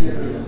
Yeah.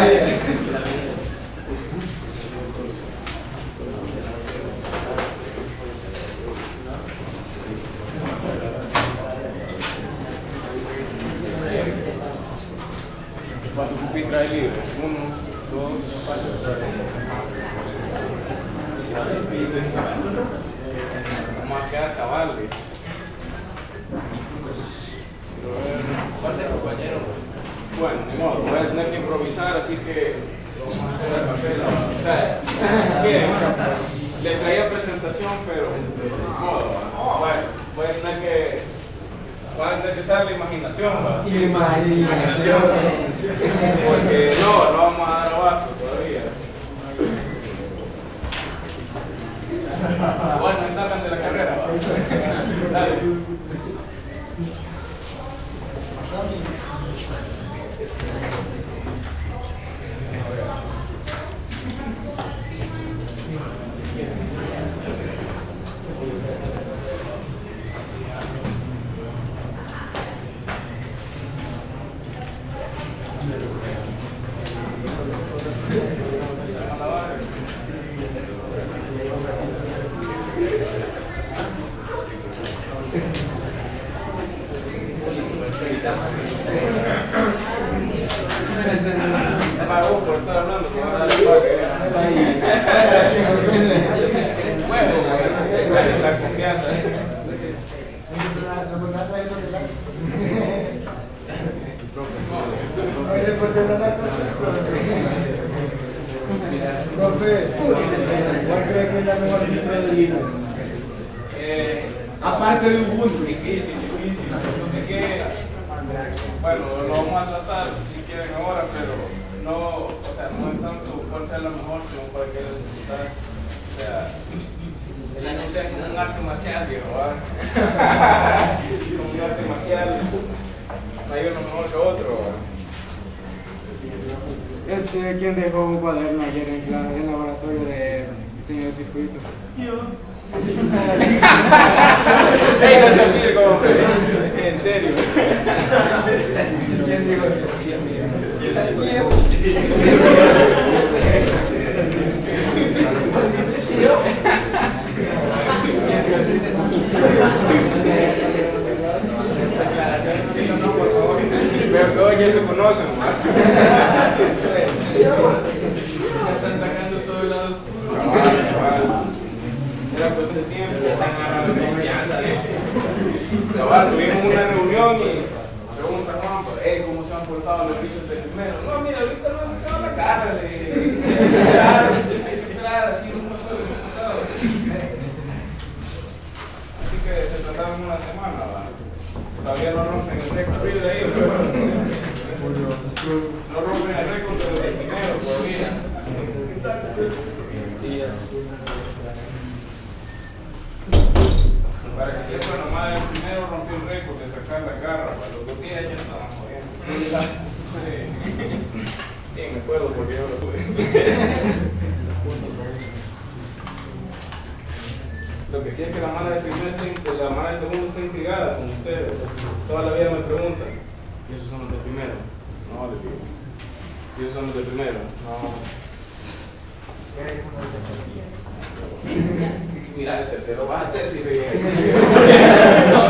¿quién dejó un cuaderno ayer en clase, en el laboratorio de diseño de circuitos? ¡Ey, no se olvide En serio. ¿Quién dijo eso? Pero todos ya se conocen. Ya están sacando todo el lado. Era cuestión de tiempo. Están confianza. Cabal, tuvimos una reunión y pregunta Juan, hey, ¿cómo se han portado los bichos del primero? No, mira, ahorita no se sacado la cara de esperar, así no pasó, no pasado. Así que se trataron una semana, ¿verdad? Todavía no rompen el récord de ahí, pero no rompen el récord de los chineros todavía. Para que sepan, nomás el primero rompió el récord de sacar la garra, para los dos días ya estaban jodiendo. Sí. Sí, me acuerdo porque yo lo tuve. Lo que sí es que la mala de primero está, in- la mala de segundo está intrigada con ustedes. Toda la vida me preguntan. ¿Y esos son los de primero? No, les digo. ¿Y esos son los de primero? No. Mira, el tercero va a ser si se No,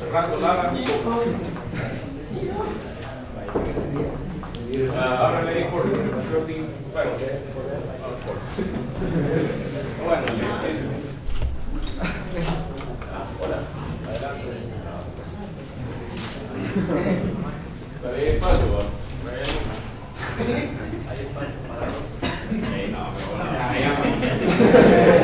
Fernando Lara. Ah, ahora. Bueno, no por. Bueno, ejercicio. Ah, Hola, adelante. Hay hay espacio para no, pero bueno,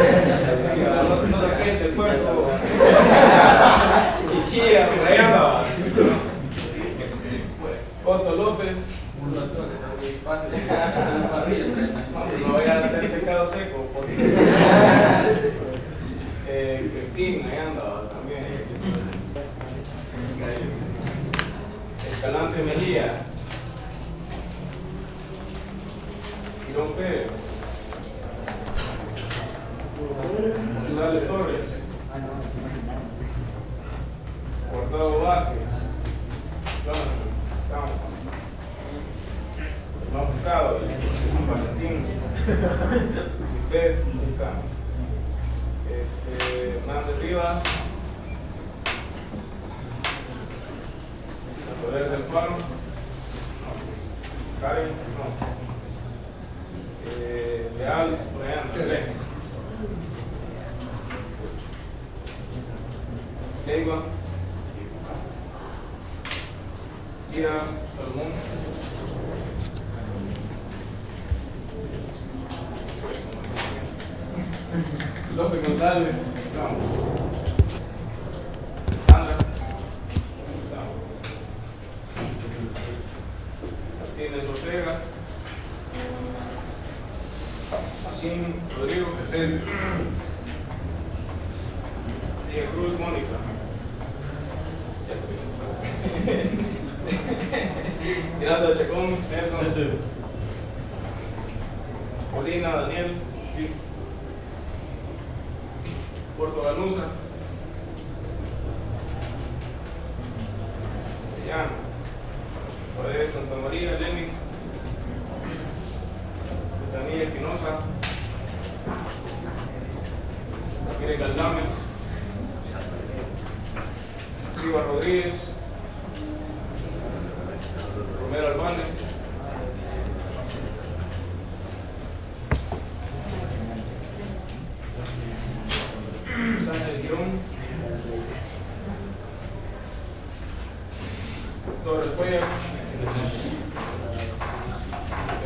Torres Cuellar,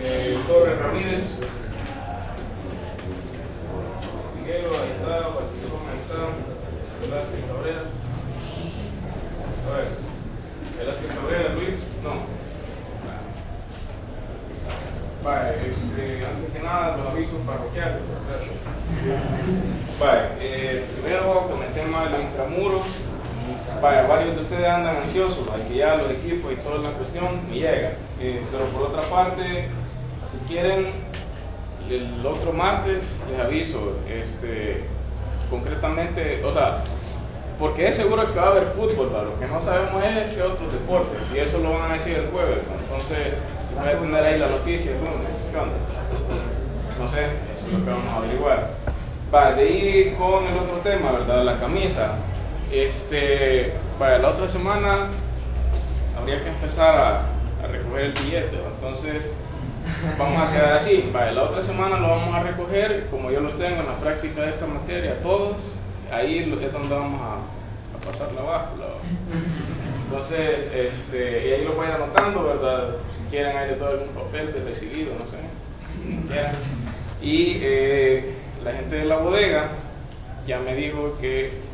eh, Torres Ramírez, Miguelo, ahí está, Batistón, ahí está, Velázquez Cabrera, a ver, Velázquez Cabrera, Luis, no. Vale, este, antes que nada, los avisos parroquiales. Vale, eh, primero con el tema de los intramuros. Vaya, varios de ustedes andan los equipos y toda la cuestión y llegan. Eh, pero por otra parte, si quieren, el otro martes les aviso, este, concretamente, o sea, porque es seguro que va a haber fútbol, ¿va? lo que no sabemos es que otros deportes, y eso lo van a decir el jueves, ¿va? entonces voy a tener ahí la noticia el lunes. No sé, eso es lo que vamos a averiguar. Va, de ahí con el otro tema, ¿verdad? La camisa. Este, para la otra semana habría que empezar a, a recoger el billete, entonces vamos a quedar así. Vale, la otra semana lo vamos a recoger, como yo los tengo en la práctica de esta materia, todos, ahí es donde vamos a, a pasar la báscula. Entonces, este, y ahí lo voy anotando, ¿verdad? Si quieren, hay de todo algún papel de recibido, no sé. Y eh, la gente de la bodega ya me dijo que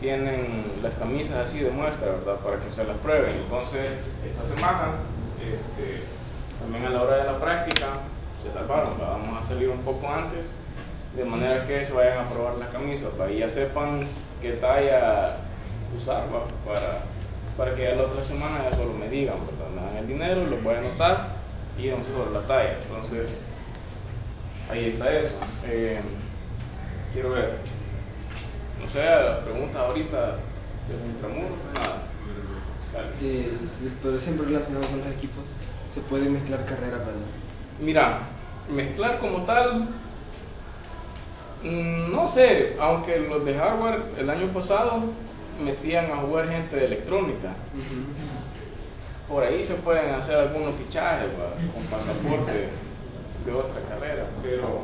tienen las camisas así de muestra, ¿verdad? Para que se las prueben. Entonces, esta semana, este, también a la hora de la práctica, se salvaron, ¿va? vamos a salir un poco antes, de manera que se vayan a probar las camisas, para que ya sepan qué talla usar. Para, para que ya la otra semana ya solo me digan, ¿verdad? Me dan el dinero, lo voy a anotar y vamos sobre la talla. Entonces, ahí está eso. Eh, quiero ver, no sé, las preguntas ahorita del intramuro, nada. Eh, sí, pero siempre relacionado con los equipos, se puede mezclar carreras, ¿verdad? Mira, mezclar como tal, mm, no sé, aunque los de hardware el año pasado metían a jugar gente de electrónica. Por ahí se pueden hacer algunos fichajes con pasaporte de otra carrera, pero,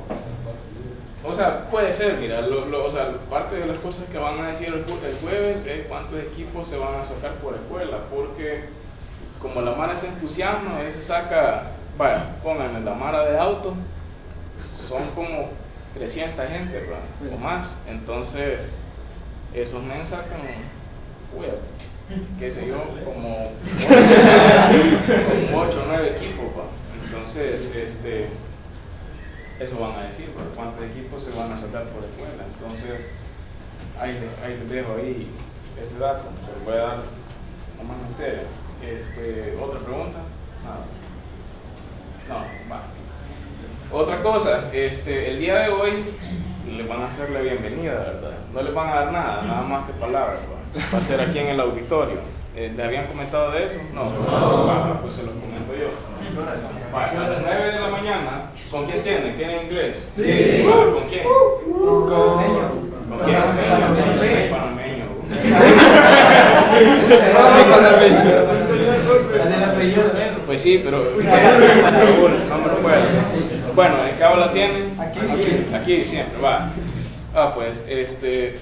o sea, puede ser, mira, lo, lo- o sea, parte de las cosas que van a decir el, ju- el jueves es cuántos equipos se van a sacar por escuela, porque como la Mara se entusiasma, ahí se saca, vaya, pónganle la Mara de auto, son como 300 gente, ¿va? o más, entonces esos men sacan, uy, qué sé yo, como 8 o 9 equipos, ¿va? entonces, este, eso van a decir, ¿va? cuántos equipos se van a sacar por escuela, entonces, ahí, ahí les dejo ahí ese dato, se lo voy a dar nomás a ustedes. Este, ¿Otra pregunta? Nada. No, va. Otra cosa, este, el día de hoy les van a hacer la bienvenida, ¿verdad? No les van a dar nada, nada más que palabras. Va a ser aquí en el auditorio. Eh, ¿Les habían comentado de eso? No. Va, pues se los comento yo. A las 9 de la mañana, ¿con quién tienen? ¿Tienen inglés? Sí. ¿Con quién? ¿Con quién? Panameño. Panameño. El apellido. Pues sí, pero no me recuerdo. Bueno, ¿en qué aula tienen? Aquí. Aquí siempre, va. Ah, pues, este.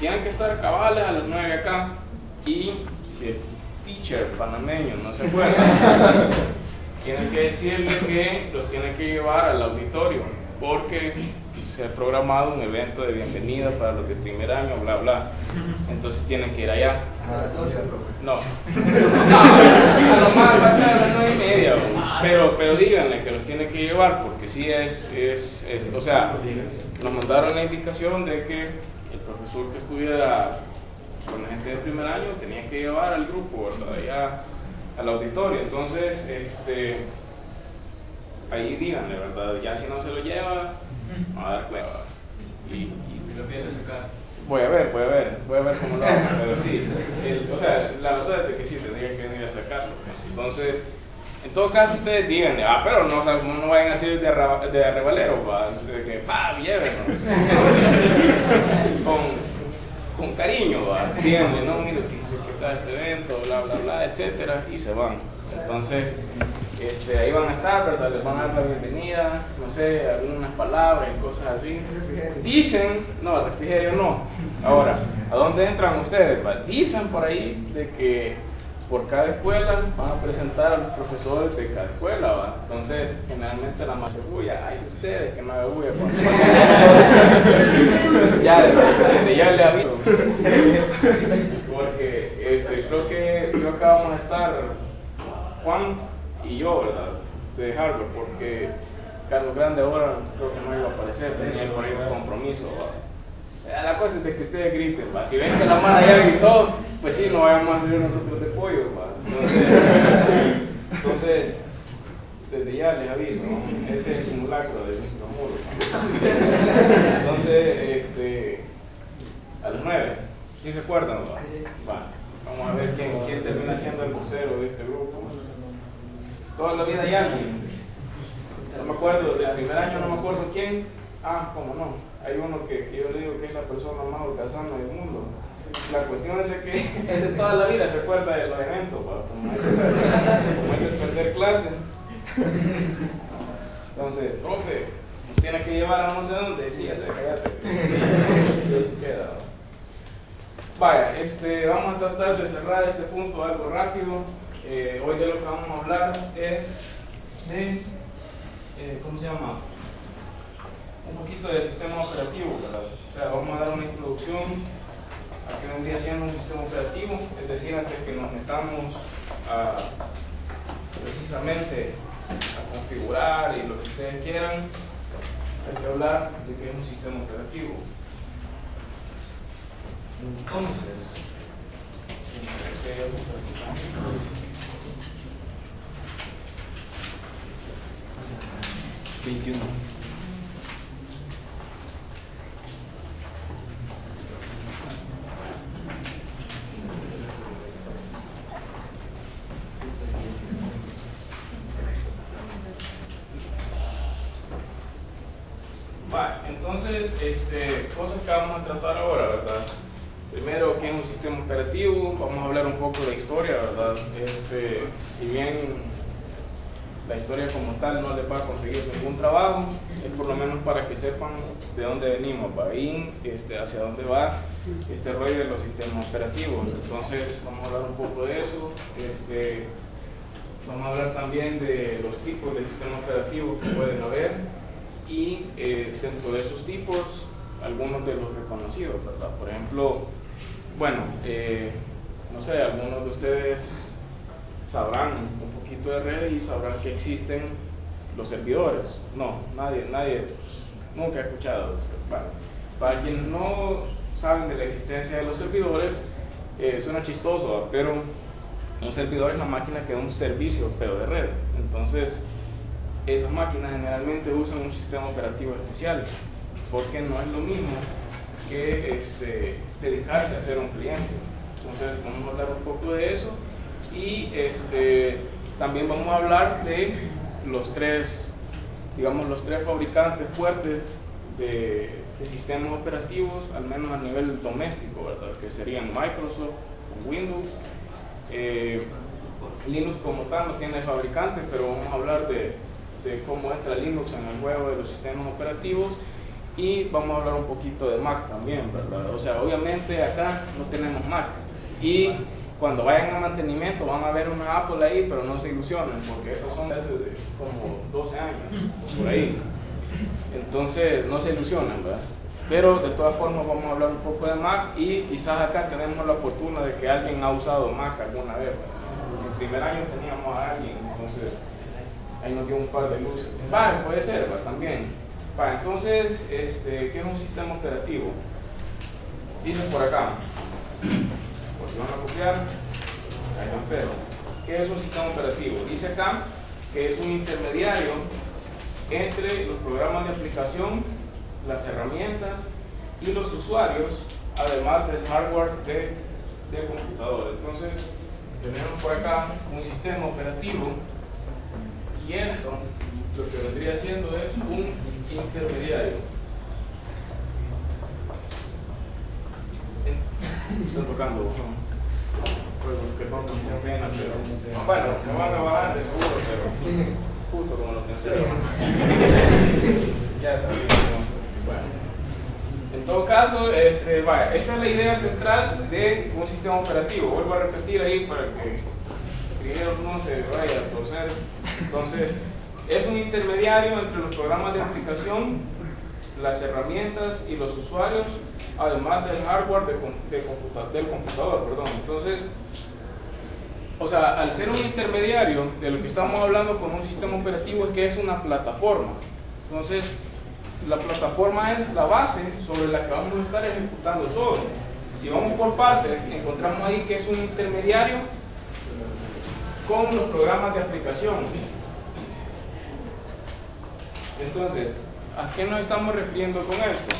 Tienen que estar cabales a las 9 acá. Y si el teacher panameño no se acuerda, tienen que decirle que los tienen que llevar al auditorio. Porque se ha programado un evento de bienvenida para los de primer año, bla, bla. Entonces tienen que ir allá. No. No, a lo más va a ser a las nueve y media. bro. pero, pero díganle que los tiene que llevar porque sí es, es, es, o sea, nos mandaron la indicación de que el profesor que estuviera con la gente de primer año tenía que llevar al grupo, ¿verdad? Allá al auditorio. Entonces, este, ahí díganle, ¿verdad? Ya si no se lo lleva, va a dar cuenta. Y, y lo vienes acá. Voy a ver, voy a ver, voy a ver cómo lo hago, pero sí, el- o sea, la verdad es que sí, tendría que venir a sacarlo. Entonces, en todo caso, ustedes digan, ah, pero no, no vayan a ser de, de arrebalero, va, de que, pa, llévenos. con, con cariño, va, díganle, no, mire, que que está este evento, bla, bla, bla, etcétera, y se van. Entonces, este, ahí van a estar, ¿verdad? Les van a dar la bienvenida, no sé, algunas palabras y cosas así. Dicen, no, refrigerio no. Ahora, ¿a dónde entran ustedes? Dicen por ahí de que por cada escuela van a presentar a los profesores de cada escuela, ¿va? Entonces, generalmente la más bulla, ay, ustedes que no hagan bulla, ya, desde, ya le aviso. Porque este, creo que creo que vamos a estar Juan y yo, ¿verdad? De Harvard, porque Carlos Grande ahora creo que no iba a aparecer, tenía por ahí un compromiso. ¿va? Eh, La cosa es de que ustedes griten, ¿va? si ven que la mano ya gritó, pues sí, no vayamos a salir nosotros. Entonces, desde ya les aviso, ese es el simulacro del micromuro. ¿va? Entonces, este, a las nueve, ¿sí se acuerdan? Va? Va. Vamos a ver quién, termina siendo el vocero de este grupo. Toda la vida hay alguien. No me acuerdo, del primer año no me acuerdo quién. Ah, cómo no. Hay uno que, que yo le digo que es la persona más holgazana del mundo. La cuestión es de que ese toda la vida se acuerda de los como hay que perder clase. Entonces, profe, nos tiene que llevar a no sé dónde. Sí, ya sé. Y ahí se queda. ¿va? Vaya, este, vamos a tratar de cerrar este punto algo rápido. Eh, hoy de lo que vamos a hablar es de, eh, ¿cómo se llama? Un poquito de sistema operativo, ¿verdad? O sea, vamos a dar una introducción a que un día seamos un sistema operativo, es decir, antes que nos metamos precisamente a configurar y lo que ustedes quieran, hay que hablar de que es un sistema operativo. Entonces, entonces 21. Este, cosas que vamos a tratar ahora, ¿verdad? Primero, ¿qué es un sistema operativo? Vamos a hablar un poco de historia, ¿verdad? Este, si bien la historia como tal no les va a conseguir ningún trabajo, es por lo menos para que sepan de dónde venimos, ¿va? y este, hacia dónde va este rollo de los sistemas operativos. Entonces, vamos a hablar un poco de eso. Este, vamos a hablar también de los tipos de sistemas operativos que pueden haber y eh, dentro de esos tipos algunos de los reconocidos, ¿verdad? Por ejemplo, bueno, eh, no sé, algunos de ustedes sabrán un poquito de redes y sabrán que existen los servidores. No, nadie, nadie, nunca ha escuchado. Bueno, para quienes no saben de la existencia de los servidores, eh, suena chistoso, pero un servidor es la máquina que da un servicio, pero de red. Entonces, esas máquinas generalmente usan un sistema operativo especial, porque no es lo mismo que este, dedicarse a ser un cliente. Entonces vamos a hablar un poco de eso y este, también vamos a hablar de los tres, digamos, los tres fabricantes fuertes de, sistemas operativos, al menos a nivel doméstico, ¿verdad? Que serían Microsoft, Windows, eh, Linux como tal no tiene fabricante, pero vamos a hablar de, de cómo entra Linux en el juego de los sistemas operativos y vamos a hablar un poquito de Mac también, ¿verdad? O sea, obviamente acá no tenemos Mac y cuando vayan a mantenimiento van a ver una Apple ahí, pero no se ilusionen porque esos son desde de como 12 años, por ahí. Entonces, no se ilusionen, ¿verdad? Pero de todas formas vamos a hablar un poco de Mac y quizás acá tenemos la fortuna de que alguien ha usado Mac alguna vez. ¿verdad? En el primer año teníamos a alguien, entonces ahí nos dio un par de luces. Va, puede ser, va, también. Va, entonces, este, ¿qué es un sistema operativo? Dice por acá, por si van a copiar, ahí van pero. ¿Qué es un sistema operativo? Dice acá que es un intermediario entre los programas de aplicación, las herramientas y los usuarios, además del hardware de, de computador. Entonces, tenemos por acá un sistema operativo y esto lo que vendría siendo es un intermediario. Está tocando, pues que me pena, pero bueno, se van a bajar de seguro, pero justo como lo pensé. ya sabía. Bueno. En todo caso, este, vaya, esta es la idea central de un sistema operativo. Vuelvo a repetir ahí para que primero no se vaya a torcer. Entonces, es un intermediario entre los programas de aplicación, las herramientas y los usuarios, además del hardware de, del computador. Perdón. Entonces, o sea, al ser un intermediario, de lo que estamos hablando con un sistema operativo es que es una plataforma. Entonces, la plataforma es la base sobre la que vamos a estar ejecutando todo. Si vamos por partes, encontramos ahí que es un intermediario con los programas de aplicación. Entonces, ¿a qué nos estamos refiriendo con esto?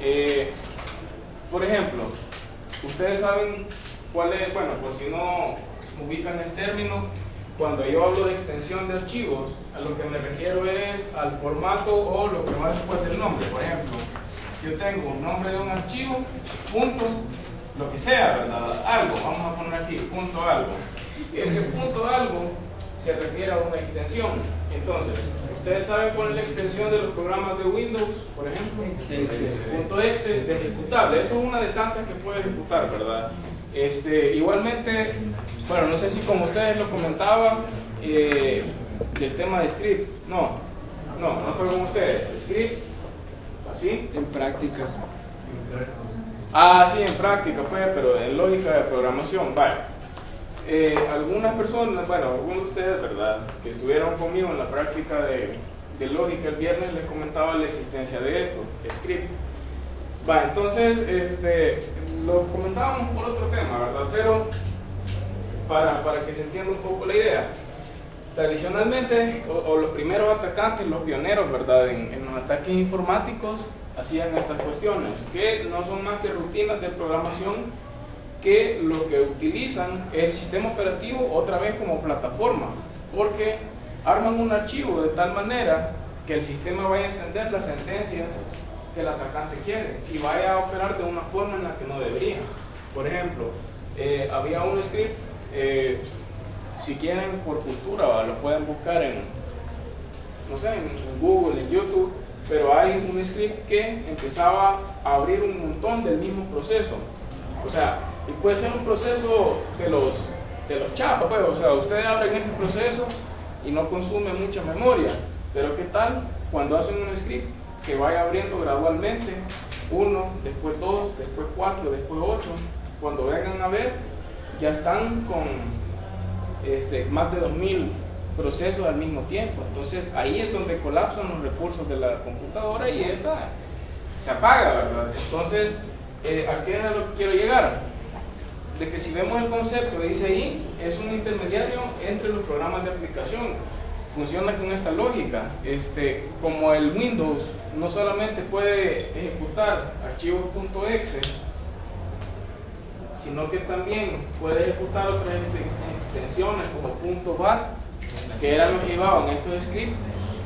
Eh, por ejemplo, ustedes saben cuál es, bueno, por si no ubican el término, cuando yo hablo de extensión de archivos, a lo que me refiero es al formato o lo que va después del nombre. Por ejemplo, yo tengo un nombre de un archivo, punto, lo que sea, ¿verdad? Algo, vamos a poner aquí, punto algo. Y este punto algo se refiere a una extensión. Entonces, ¿ustedes saben cuál es la extensión de los programas de Windows, por ejemplo? Punto .exe de ejecutable. Eso es una de tantas que puede ejecutar, ¿verdad? Este, igualmente, bueno, no sé si como ustedes lo comentaban, eh, del tema de scripts, no, no, no fue como ustedes, scripts, así. En práctica. Ah, sí, en práctica fue, pero en lógica de programación, vale. Eh, algunas personas, bueno, algunos de ustedes, ¿verdad?, que estuvieron conmigo en la práctica de, de lógica el viernes les comentaba la existencia de esto, script. Va, entonces, este, lo comentábamos por otro tema, ¿verdad? Pero para, para que se entienda un poco la idea. Tradicionalmente, o, los primeros atacantes, los pioneros, ¿verdad? En, en, los ataques informáticos hacían estas cuestiones, que no son más que rutinas de programación que lo que utilizan es el sistema operativo otra vez como plataforma, porque arman un archivo de tal manera que el sistema vaya a entender las sentencias que el atacante quiere y vaya a operar de una forma en la que no debería. Por ejemplo, eh, había un script, eh, si quieren por cultura, lo pueden buscar en, no sé, en Google, en YouTube, pero hay un script que empezaba a abrir un montón del mismo proceso. O sea, y puede ser un proceso de los, de los chafas, pues, o sea, ustedes abren ese proceso y no consume mucha memoria, pero ¿qué tal cuando hacen un script que vaya abriendo gradualmente, uno, después dos, después cuatro, después ocho. Cuando vengan a ver, ya están con este, más de 2000 procesos al mismo tiempo. Entonces ahí es donde colapsan los recursos de la computadora y esta se apaga, ¿verdad? Entonces, eh, ¿a qué es lo que quiero llegar? De que si vemos el concepto, dice ahí, es un intermediario entre los programas de aplicación funciona con esta lógica. Este, como el Windows no solamente puede ejecutar archivos .exe, sino que también puede ejecutar otras extensiones como .bat, que eran lo que llevaban estos scripts,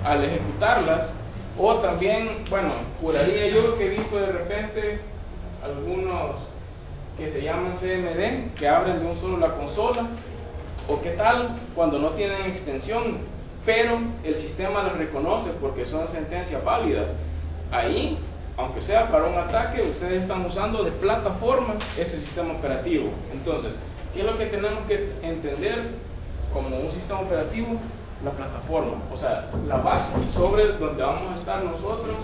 al ejecutarlas, o también, bueno, juraría yo que he visto de repente algunos que se llaman CMD, que abren de un solo la consola, o qué tal cuando no tienen extensión, pero el sistema las reconoce porque son sentencias válidas. Ahí, aunque sea para un ataque, ustedes están usando de plataforma ese sistema operativo. Entonces, ¿qué es lo que tenemos que entender como un sistema operativo? La plataforma, o sea, la base sobre donde vamos a estar nosotros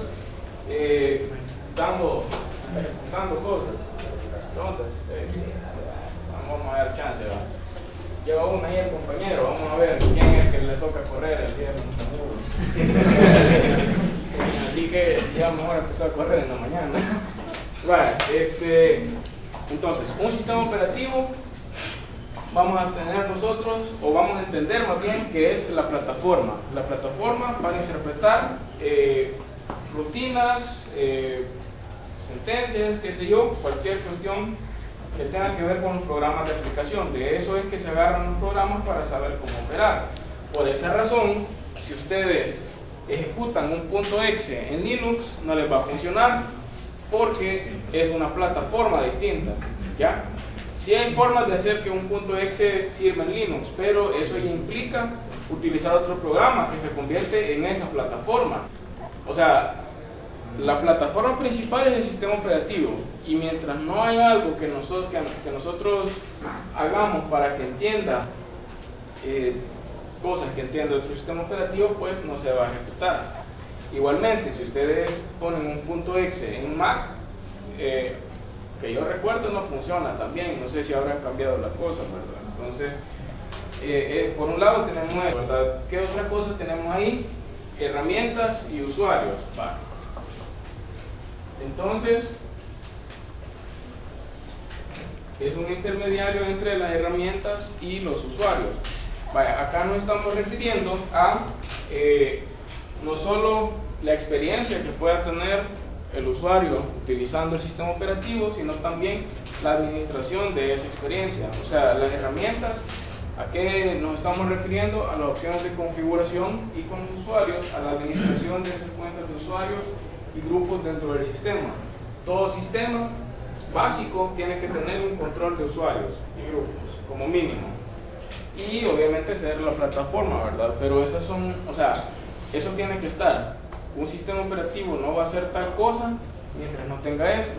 eh, dando, ejecutando cosas. Entonces, vamos a dar chance. lleva una ahí el compañero, vamos a ver quién es que le toca correr el de Así que ya mejor empezar a correr en la mañana. Este, entonces, un sistema operativo vamos a tener nosotros, o vamos a entender más bien, que es la plataforma. La plataforma para interpretar eh, rutinas, eh, sentencias, qué sé yo, cualquier cuestión que tenga que ver con los programas de aplicación. De eso es que se agarran los programas para saber cómo operar. Por esa razón, si ustedes ejecutan un punto .exe en Linux, no les va a funcionar porque es una plataforma distinta. ¿ya? Sí hay formas de hacer que un punto .exe sirva en Linux, pero eso ya implica utilizar otro programa que se convierte en esa plataforma. O sea, la plataforma principal es el sistema operativo y mientras no hay algo que nosotros, hagamos para que entienda eh, cosas que entienda otro sistema operativo, pues no se va a ejecutar. Igualmente, si ustedes ponen un punto exe en Mac, eh, que yo recuerdo no funciona también, no sé si habrán cambiado las cosas, ¿verdad? Entonces, eh, por un lado tenemos, ¿verdad? ¿Qué otra cosa tenemos ahí? Herramientas y usuarios. Entonces, es un intermediario entre las herramientas y los usuarios. Acá nos estamos refiriendo a eh, no solo la experiencia que pueda tener el usuario utilizando el sistema operativo, sino también la administración de esa experiencia. O sea, las herramientas, ¿a qué nos estamos refiriendo? A las opciones de configuración y con los usuarios, a la administración de esas cuentas de usuarios y grupos dentro del sistema. Todo sistema básico tiene que tener un control de usuarios y grupos, como mínimo. Y obviamente ser la plataforma, ¿verdad? Pero esas son, o sea, eso tiene que estar. Un sistema operativo no va a hacer tal cosa mientras no tenga esto.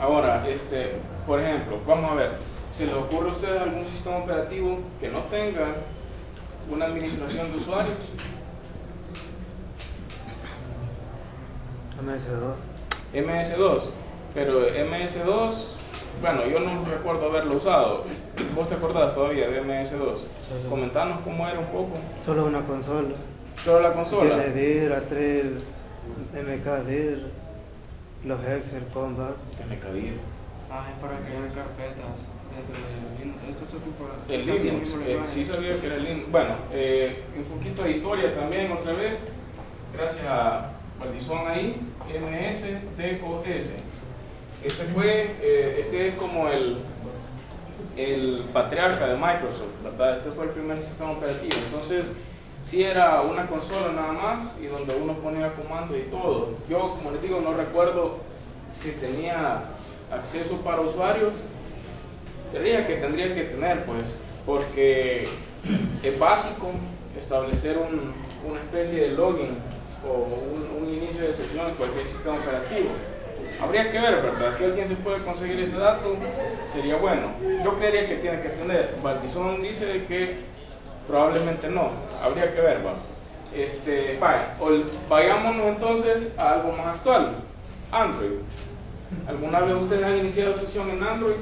Ahora, este, por ejemplo, vamos a ver, ¿se les ocurre a ustedes algún sistema operativo que no tenga una administración de usuarios? MS2. MS2, pero MS2, bueno, yo no recuerdo haberlo usado. ¿Vos te acordás todavía de MS2? Comentanos cómo era un poco. Solo una consola. Solo la consola. DIR, A3, MKDIR, los Excel, Combat. MKDIR. Ah, es para crear carpetas dentro de Linux. Esto se ocupa El Linux, eh, sí sabía que era el Linux. Bueno, eh, un poquito de historia también otra vez, gracias a Valdizón ahí, MSDOS. Este fue, eh, este es como el, el patriarca de Microsoft, ¿verdad? Este fue el primer sistema operativo. Entonces, si era una consola nada más y donde uno ponía comandos y todo. Yo, como les digo, no recuerdo si tenía acceso para usuarios. Diría que tendría que tener, pues, porque es básico establecer un, una especie de login o un, inicio de sesión en cualquier sistema operativo. Habría que ver, ¿verdad? Si alguien se puede conseguir ese dato, sería bueno. Yo creería que tiene que tener. Valdizón dice que probablemente no. Habría que ver, ¿va? Este, vaya, vayámonos entonces a algo más actual. Android. ¿Alguna vez ustedes han iniciado sesión en Android?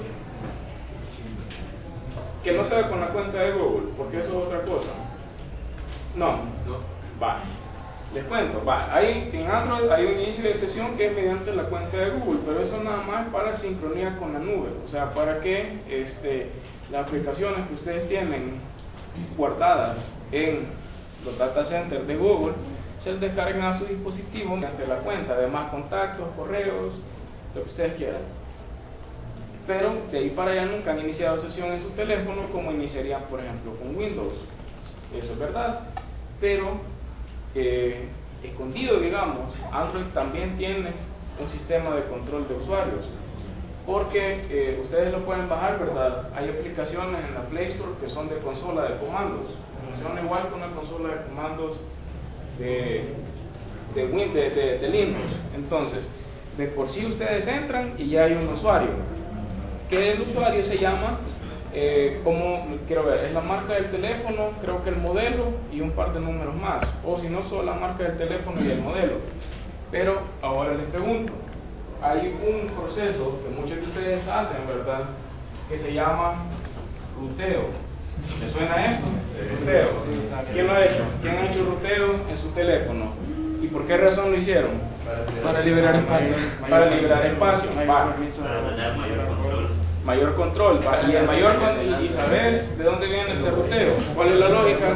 Que no sea con la cuenta de Google, porque eso es otra cosa. No. No. Vale. Les cuento, va, hay, en Android hay un inicio de sesión que es mediante la cuenta de Google, pero eso nada más para sincronía con la nube, o sea, para que este, las aplicaciones que ustedes tienen guardadas en los data centers de Google se descarguen a su dispositivo mediante la cuenta, además contactos, correos, lo que ustedes quieran. Pero de ahí para allá nunca han iniciado sesión en su teléfono como iniciarían, por ejemplo, con Windows. Eso es verdad, pero escondido, digamos, Android también tiene un sistema de control de usuarios. Porque eh, ustedes lo pueden bajar, ¿verdad? Hay aplicaciones en la Play Store que son de consola de comandos. Funciona igual que una consola de comandos de, de, de Linux. Entonces, de por sí ustedes entran y ya hay un usuario. Que el usuario se llama eh, como, quiero ver, es la marca del teléfono, creo que el modelo y un par de números más. O si no, solo la marca del teléfono y el modelo. Pero ahora les pregunto, hay un proceso que muchos de ustedes hacen, ¿verdad? Que se llama ruteo. ¿Le suena esto? Ruteo. ¿Quién lo ha hecho? ¿Quién ha hecho ruteo en su teléfono? ¿Y por qué razón lo hicieron? Para liberar espacio. Para liberar espacio. Para tener mayor control. Mayor control. Y el mayor con- y, y sabes de dónde viene este ruteo. ¿Cuál es la lógica?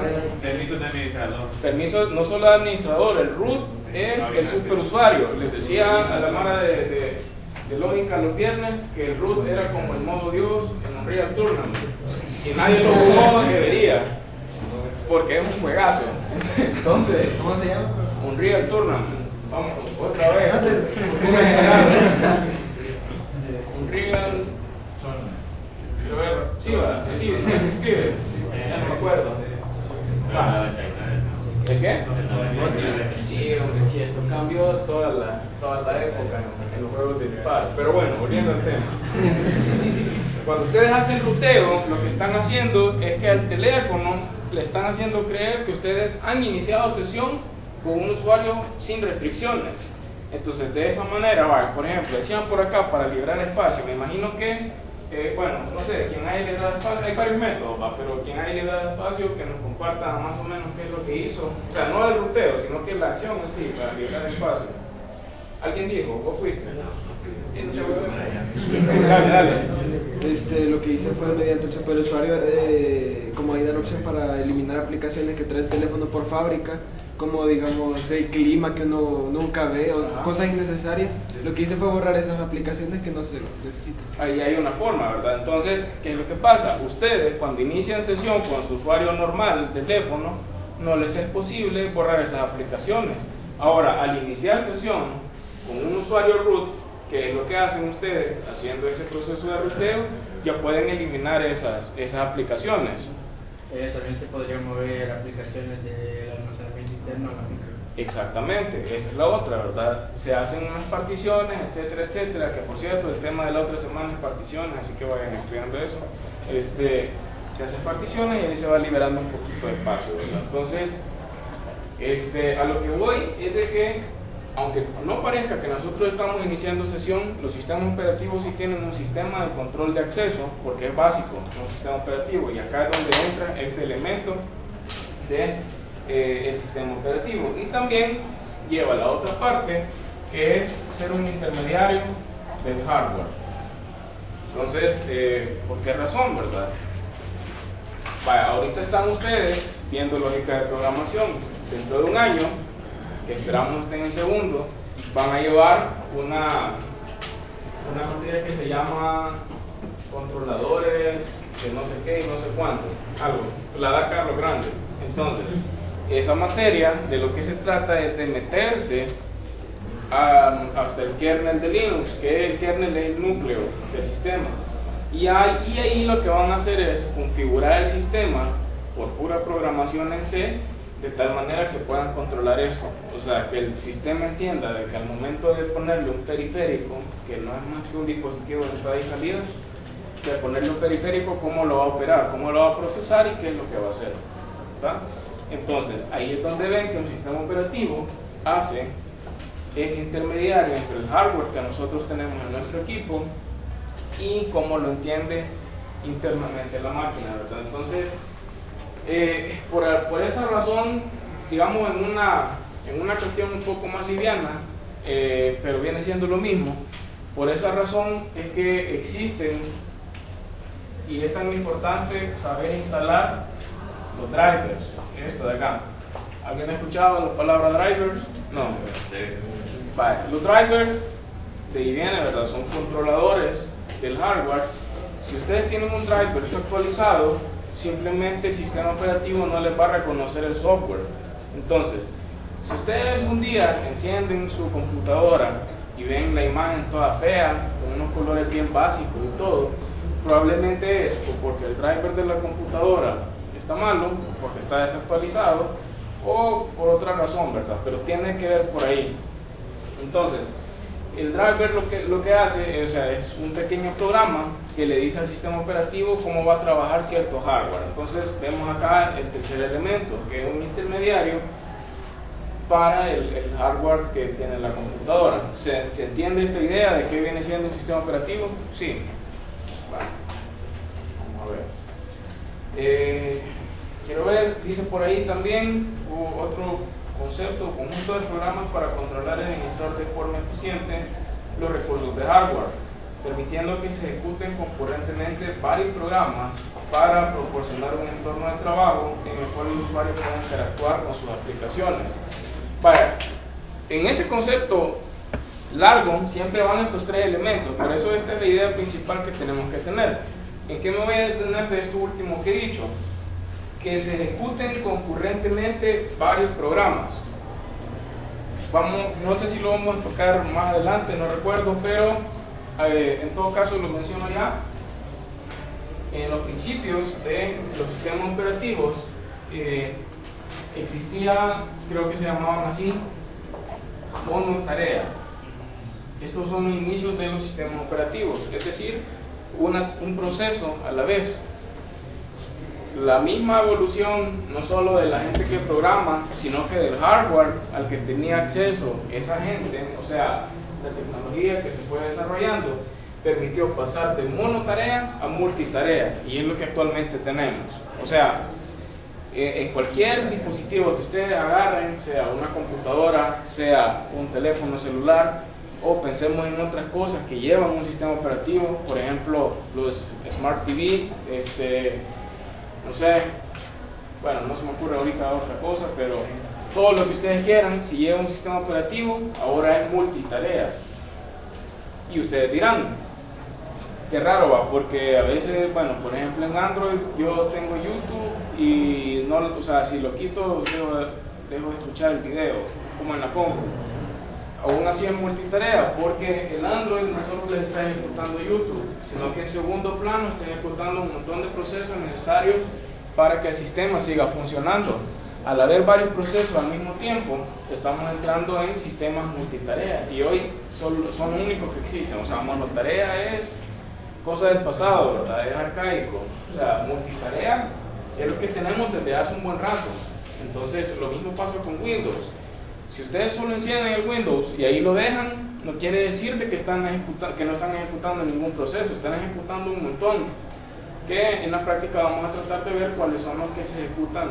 Permiso de administrador. Permiso no solo de administrador, el root es el superusuario. Les decía a la Mara de, de- de lógica los viernes que el root era como el modo Dios en Unreal Tournament. Si nadie lo jugó, debería. Porque es un juegazo. Entonces, ¿Cómo se llama? Unreal Tournament. Vamos, otra vez. Unreal. Quiero ver. Sí, va. Sí, sí, escribe. Ya no me acuerdo. Va. ¿El qué? Sí, hombre, sí, esto cambió toda la, toda la época en, en los juegos de disparo. Pero bueno, volviendo al tema. Cuando ustedes hacen ruteo, lo que están haciendo es que al teléfono le están haciendo creer que ustedes han iniciado sesión con un usuario sin restricciones. Entonces, de esa manera, va, por ejemplo, decían por acá para liberar espacio. Me imagino que, eh, bueno, no sé, quien haya liberado espacio, hay varios métodos, va, pero quien haya liberado espacio, que nos comparta más o menos qué es lo que hizo. O sea, no el ruteo, sino que la acción en sí, para liberar espacio. ¿Alguien dijo? ¿Vos fuiste? Dale, dale. Este, lo que hice fue mediante el superusuario, eh, como ahí da la opción para eliminar aplicaciones que trae el teléfono por fábrica, como digamos el clima que uno nunca ve o cosas innecesarias. Lo que hice fue borrar esas aplicaciones que no se necesitan. Ahí hay una forma, ¿verdad? Entonces, ¿qué es lo que pasa? Ustedes cuando inician sesión con su usuario normal, teléfono, no les es posible borrar esas aplicaciones. Ahora, al iniciar sesión con un usuario root, que es lo que hacen ustedes haciendo ese proceso de ruteo, ya pueden eliminar esas, esas aplicaciones. Eh, también se podría mover aplicaciones almacenamiento interno a la micro. Exactamente, esa es la otra, ¿verdad? Se hacen unas particiones, etcétera, etcétera, que por cierto, el tema de la otra semana es particiones, así que vayan estudiando eso. Este, se hacen particiones y ahí se va liberando un poquito de espacio, ¿verdad? Entonces, este, a lo que voy es de que, aunque no parezca que nosotros estamos iniciando sesión, los sistemas operativos sí tienen un sistema de control de acceso, porque es básico, un sistema operativo, y acá es donde entra este elemento de eh, el sistema operativo. Y también lleva la otra parte que es ser un intermediario del hardware. Entonces eh, ¿por qué razón verdad? Ahorita están ustedes viendo lógica de programación. Dentro de un año que esperamos estén en segundo van a llevar una una materia que se llama controladores de no sé qué y no sé cuánto. Algo, la da Carlos Grande. Entonces, esa materia de lo que se trata es de meterse hasta el kernel de Linux, que el kernel es el núcleo del sistema. Y ahí, y ahí lo que van a hacer es configurar el sistema por pura programación en C, de tal manera que puedan controlar esto. O sea, que el sistema entienda de que al momento de ponerle un periférico, que no es más que un dispositivo de entrada y salida, de ponerle un periférico, cómo lo va a operar, cómo lo va a procesar y qué es lo que va a hacer. ¿verdad? Entonces, ahí es donde ven que un sistema operativo hace ese intermediario entre el hardware que nosotros tenemos en nuestro equipo y cómo lo entiende internamente la máquina. Entonces, eh, por, por esa razón, digamos en una, en una cuestión un poco más liviana, eh, pero viene siendo lo mismo, por esa razón es que existen y es tan importante saber instalar los drivers, esto de acá. ¿Alguien ha escuchado la palabra drivers? No. Vale, Los drivers de ahí viene, ¿verdad? Son controladores del hardware. Si ustedes tienen un driver actualizado, simplemente el sistema operativo no les va a reconocer el software. Entonces, si ustedes un día encienden su computadora y ven la imagen toda fea, con unos colores bien básicos y todo, probablemente es porque el driver de la computadora está malo, porque está desactualizado, o por otra razón, ¿verdad? Pero tiene que ver por ahí. Entonces, el driver lo que, lo que hace o sea, es un pequeño programa que le dice al sistema operativo cómo va a trabajar cierto hardware. Entonces, vemos acá el tercer elemento, que es un intermediario para el, hardware que tiene la computadora. ¿Se, se entiende esta idea de qué viene siendo un sistema operativo? Sí. Vamos a ver. Eh, quiero ver, dice por ahí también otro concepto, conjunto de programas para controlar el administrador de forma eficiente los recursos de hardware, permitiendo que se ejecuten concurrentemente varios programas para proporcionar un entorno de trabajo en el cual el usuario pueda interactuar con sus aplicaciones. Vaya, en ese concepto largo siempre van estos tres elementos, por eso esta es la idea principal que tenemos que tener. ¿En qué me voy a detener de esto último que he dicho? Que se ejecuten concurrentemente varios programas. Vamos, no sé si lo vamos a tocar más adelante, no recuerdo, pero eh, en todo caso lo menciono ya. En los principios de los sistemas operativos eh, existía, creo que se llamaban así, monotarea. Estos son los inicios de los sistemas operativos, es decir, un proceso a la vez. La misma evolución, no solo de la gente que programa, sino que del hardware al que tenía acceso esa gente, o sea, la tecnología que se fue desarrollando, permitió pasar de monotarea a multitarea, y es lo que actualmente tenemos. O sea, eh, en cualquier dispositivo que ustedes agarren, sea una computadora, sea un teléfono celular, o pensemos en otras cosas que llevan un sistema operativo, por ejemplo, los Smart TV, este, no sé, bueno, no se me ocurre ahorita otra cosa, pero todo lo que ustedes quieran, si lleva un sistema operativo, ahora es multitarea. Y ustedes dirán, qué raro va, porque a veces, bueno, por ejemplo en Android yo tengo YouTube y no, o sea, si lo quito, dejo, dejo de escuchar el video, como en la compu. Aún así es multitarea, porque el Android no solo les está ejecutando YouTube, sino que en segundo plano está ejecutando un montón de procesos necesarios para que el sistema siga funcionando. Al haber varios procesos al mismo tiempo, estamos entrando en sistemas multitarea y hoy son, son únicos que existen. O sea, monotarea es cosa del pasado, ¿verdad? Es arcaico. O sea, multitarea es lo que tenemos desde hace un buen rato. Entonces, lo mismo pasa con Windows. Si ustedes solo encienden el Windows y ahí lo dejan, no quiere decir de que, están que no están ejecutando ningún proceso, están ejecutando un montón. Que en la práctica vamos a tratar de ver cuáles son los que se ejecutan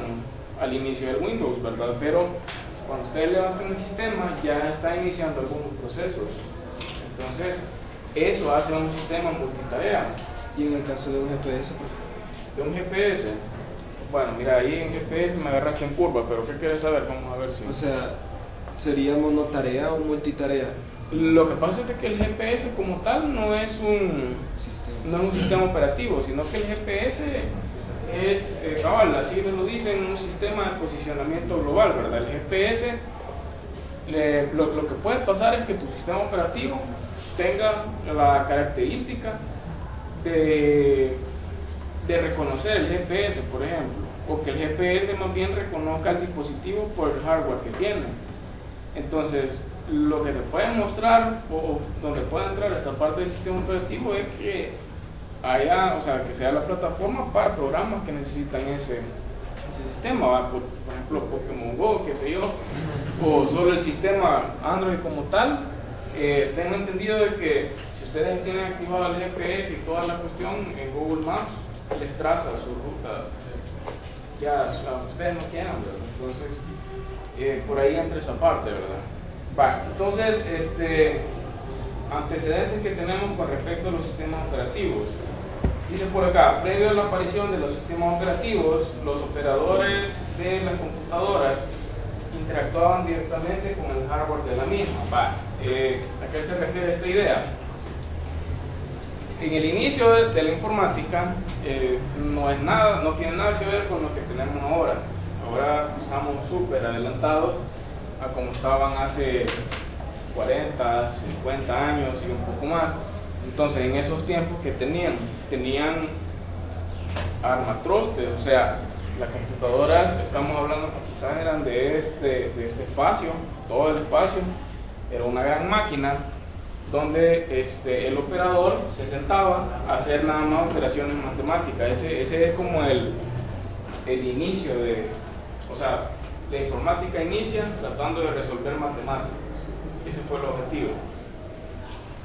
al inicio del Windows, ¿verdad? Pero cuando ustedes levantan el sistema ya está iniciando algunos procesos. Entonces, eso hace un sistema multitarea. Y en el caso de un GPS, pues, De un GPS, bueno, mira, ahí en GPS me agarraste en curva, pero ¿qué quieres saber? Vamos a ver si... o sea, ¿sería monotarea o multitarea? Lo que pasa es que el GPS como tal no es un, Sistema. no es un sistema operativo, sino que el GPS es, eh, cabal, así lo dicen, un sistema de posicionamiento global, ¿verdad? El GPS, le- lo, lo que puede pasar es que tu sistema operativo tenga la característica de, de reconocer el GPS, por ejemplo, o que el GPS más bien reconozca el dispositivo por el hardware que tiene. Entonces, lo que te pueden mostrar o, donde puede entrar esta parte del sistema operativo es que haya, o sea, que sea la plataforma para programas que necesitan ese, ese sistema. Por, ejemplo, Pokémon Go, qué sé yo, o solo el sistema Android como tal. Eh, tengo entendido de que si ustedes tienen activado el GPS y toda la cuestión en Google Maps, les traza su ruta. Ya, o sea, ustedes no quieran. Entonces, eh, por ahí entra esa parte, ¿verdad? Va, entonces, este, antecedentes que tenemos con respecto a los sistemas operativos. Dice por acá, previo a la aparición de los sistemas operativos, los operadores de las computadoras interactuaban directamente con el hardware de la misma. Va, eh, ¿a qué se refiere esta idea? En el inicio de, de la informática eh, no es nada, no tiene nada que ver con lo que tenemos ahora. Ahora estamos súper adelantados a como estaban hace 40, 50 años y un poco más. Entonces, en esos tiempos que tenían, tenían armatrostes, o sea, las computadoras, estamos hablando que quizás eran de este, de este espacio, todo el espacio, era una gran máquina donde este, el operador se sentaba a hacer nada más operaciones matemáticas. Ese, ese es como el, el inicio de, o sea, la informática inicia tratando de resolver matemáticas. Ese fue el objetivo.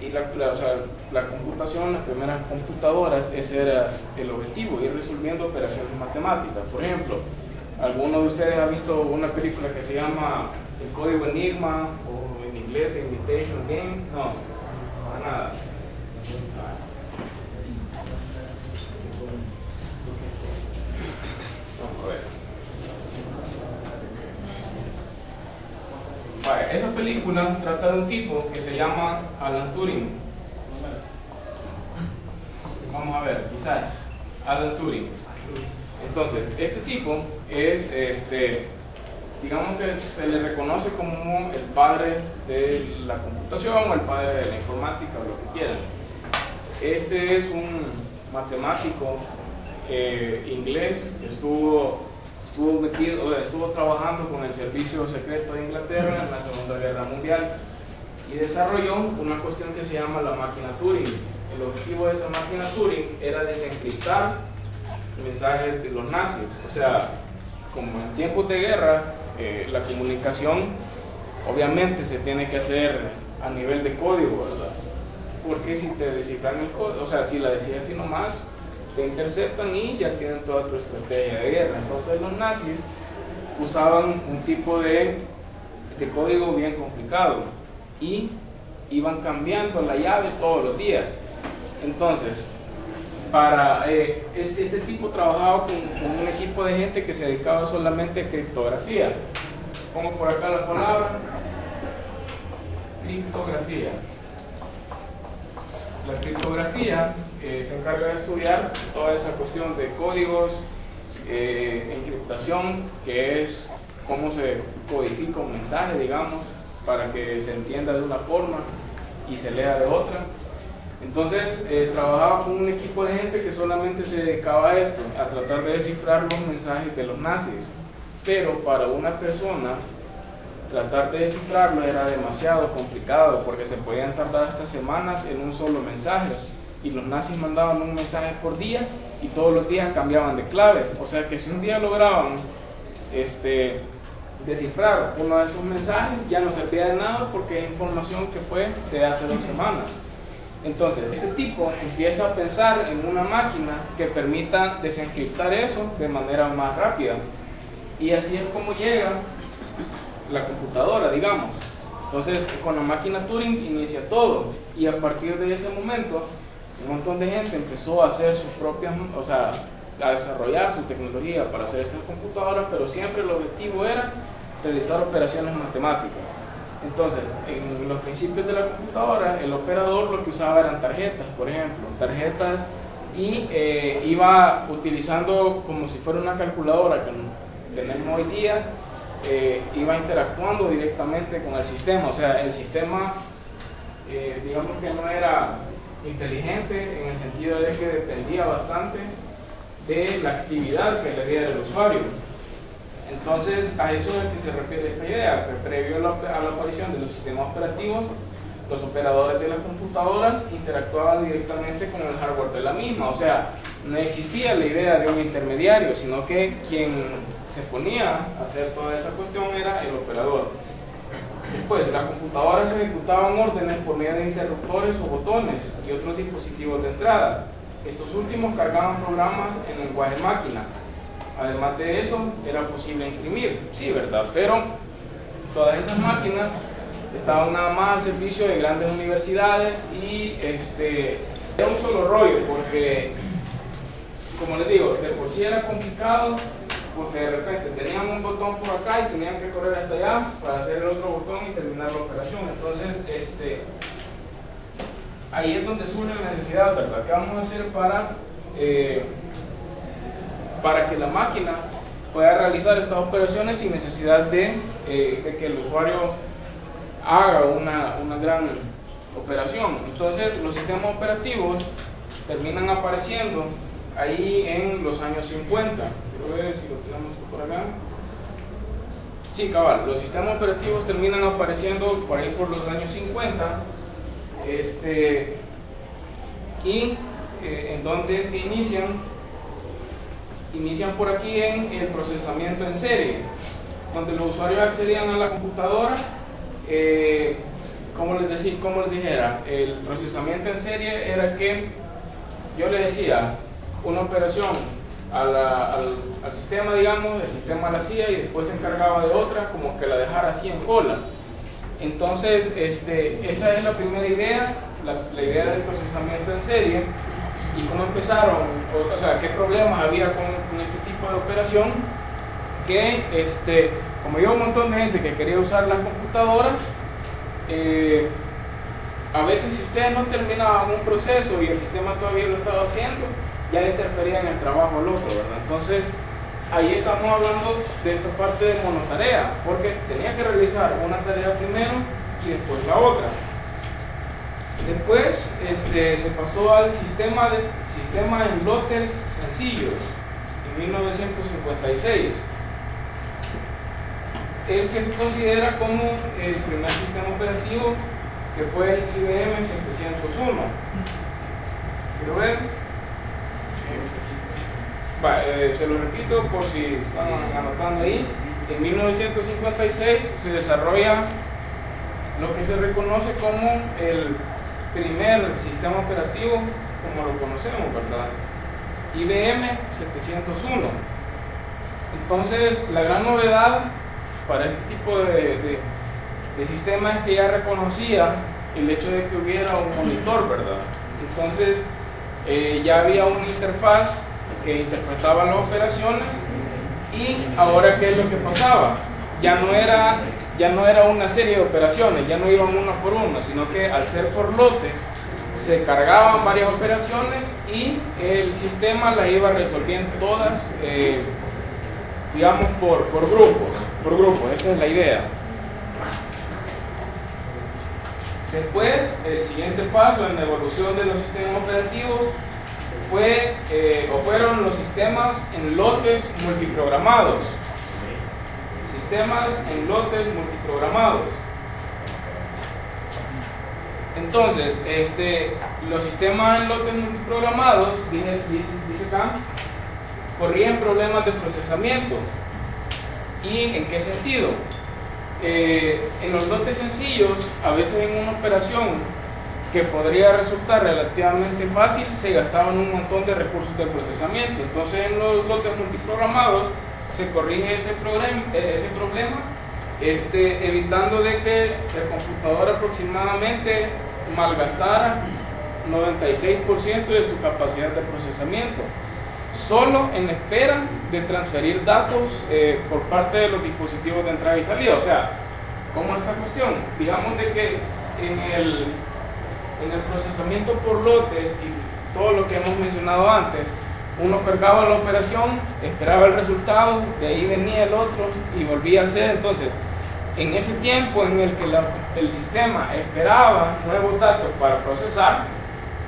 y la, o sea, la computación, las primeras computadoras, ese era el objetivo, ir resolviendo operaciones matemáticas. Por ejemplo, ¿alguno de ustedes ha visto una película que se llama El Código Enigma o en inglés The Invitation Game? No, para nada. Vamos a ver. Esa película trata de un tipo que se llama Alan Turing. Vamos a ver, quizás. Alan Turing. Entonces, este tipo es, este, digamos que se le reconoce como el padre de la computación o el padre de la informática o lo que quieran. Este es un matemático eh, inglés, estuvo, estuvo metido, estuvo trabajando con el servicio secreto de Inglaterra en la Segunda Guerra Mundial y desarrolló una cuestión que se llama la máquina Turing. El objetivo de esa máquina Turing era desencriptar mensajes de los nazis. O sea, como en tiempos de guerra, eh, la comunicación obviamente se tiene que hacer a nivel de código, ¿verdad? Porque si te descifran el código, o sea, si la decís así nomás, te interceptan y ya tienen toda tu estrategia de guerra. Entonces los nazis usaban un tipo de, de código bien complicado y iban cambiando la llave todos los días. Entonces, para eh, este, este tipo trabajaba con, con un equipo de gente que se dedicaba solamente a criptografía. Pongo por acá la palabra criptografía. La criptografía eh, se encarga de estudiar toda esa cuestión de códigos, eh, encriptación, que es cómo se codifica un mensaje, digamos, para que se entienda de una forma y se lea de otra. Entonces, eh, trabajaba con un equipo de gente que solamente se dedicaba a esto, a tratar de descifrar los mensajes de los nazis. Pero para una persona, tratar de descifrarlo era demasiado complicado porque se podían tardar hasta semanas en un solo mensaje. Y los nazis mandaban un mensaje por día y todos los días cambiaban de clave. O sea que si un día lograban este, descifrar uno de esos mensajes, ya no servía de nada porque es información que fue de hace dos semanas. Entonces, este tipo empieza a pensar en una máquina que permita desencriptar eso de manera más rápida. Y así es como llega la computadora, digamos. Entonces, con la máquina Turing inicia todo. Y a partir de ese momento, un montón de gente empezó a hacer sus propias, o sea, a desarrollar su tecnología para hacer estas computadoras, pero siempre el objetivo era realizar operaciones matemáticas. Entonces, en los principios de la computadora, el operador lo que usaba eran tarjetas, por ejemplo, tarjetas y eh, iba utilizando como si fuera una calculadora que tenemos hoy día, eh, iba interactuando directamente con el sistema, o sea, el sistema, eh, digamos que no era inteligente en el sentido de que dependía bastante de la actividad que le diera el usuario. Entonces, a eso es a que se refiere esta idea, que previo a la, a la aparición de los sistemas operativos, los operadores de las computadoras interactuaban directamente con el hardware de la misma, o sea, no existía la idea de un intermediario, sino que quien se ponía a hacer toda esa cuestión era el operador. Después, las computadoras ejecutaban órdenes por medio de interruptores o botones y otros dispositivos de entrada. Estos últimos cargaban programas en lenguaje máquina. Además de eso, era posible imprimir, sí, ¿verdad? Pero todas esas máquinas estaban nada más al servicio de grandes universidades y este, era un solo rollo, porque, como les digo, de por sí era complicado, porque de repente tenían un botón por acá y tenían que correr hasta allá para hacer el otro botón y terminar la operación. Entonces, este, ahí es donde surge la necesidad, ¿verdad? ¿Qué vamos a hacer para, eh, para que la máquina pueda realizar estas operaciones sin necesidad de, eh, de que el usuario haga una, una gran operación? Entonces, los sistemas operativos terminan apareciendo ahí en los años 50. Quiero ver si lo tenemos esto por acá. Sí, cabal, los sistemas operativos terminan apareciendo por ahí por los años 50. Este, y eh, en donde inician, inician por aquí en el procesamiento en serie, donde los usuarios accedían a la computadora, eh, como les, decía, como les dijera, el procesamiento en serie era que yo le decía una operación a la- al, al sistema, digamos, el sistema la hacía y después se encargaba de otra, como que la dejara así en cola. Entonces, este, esa es la primera idea, la, idea del procesamiento en serie y cómo empezaron, o, sea, qué problemas había con, con este tipo de operación, que este, como había un montón de gente que quería usar las computadoras, eh, a veces si ustedes no terminaban un proceso y el sistema todavía lo estaba haciendo, ya interfería en el trabajo del otro, ¿verdad? Entonces, ahí estamos hablando de esta parte de monotarea, porque tenía que realizar una tarea primero y después la otra. Después este, se pasó al sistema, de, sistema en lotes sencillos en 1956 el que se considera como el primer sistema operativo que fue el IBM 701. Quiero ver. Eh, se lo repito por si están anotando ahí. En 1956 se desarrolla lo que se reconoce como el primer sistema operativo como lo conocemos, ¿verdad? IBM 701. Entonces, la gran novedad para este tipo de, de, de sistema es que ya reconocía el hecho de que hubiera un monitor, ¿verdad? Entonces, eh, ya había una interfaz que interpretaba las operaciones y ahora qué es lo que pasaba. Ya no era ya no era una serie de operaciones ya no iban una por una sino que al ser por lotes se cargaban varias operaciones y el sistema las iba resolviendo todas eh, digamos por, por grupos por grupos esa es la idea. Después el siguiente paso en la evolución de los sistemas operativos fue eh, o fueron los sistemas en lotes multiprogramados. Sistemas en lotes multiprogramados. Entonces, este, los sistemas en lotes multiprogramados, dice, dice, acá, corrían problemas de procesamiento. ¿Y en qué sentido? Eh, en los lotes sencillos, a veces en una operación que podría resultar relativamente fácil, se gastaban un montón de recursos de procesamiento. Entonces en los lotes multiprogramados se corrige ese, ese problema este, evitando de que el computador aproximadamente malgastara 96% de su capacidad de procesamiento, solo en espera de transferir datos eh, por parte de los dispositivos de entrada y salida. O sea, ¿cómo es esta cuestión? Digamos de que en el en el procesamiento por lotes y todo lo que hemos mencionado antes, uno cargaba la operación, esperaba el resultado, de ahí venía el otro y volvía a hacer. Entonces, en ese tiempo en el que la, el sistema esperaba nuevos datos para procesar,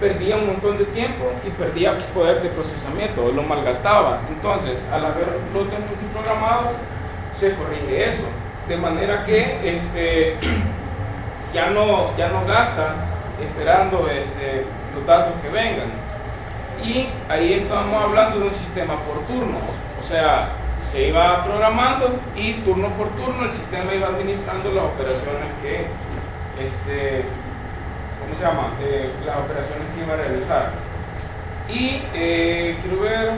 perdía un montón de tiempo y perdía poder de procesamiento, lo malgastaba. Entonces, al haber lotes multiprogramados, se corrige eso. De manera que este, ya, no, ya no gasta esperando este, los datos que vengan. Y ahí estamos hablando de un sistema por turnos, o sea, se iba programando y turno por turno el sistema iba administrando las operaciones que, este, ¿cómo se llama? Eh, las operaciones que iba a realizar. Y eh, quiero ver,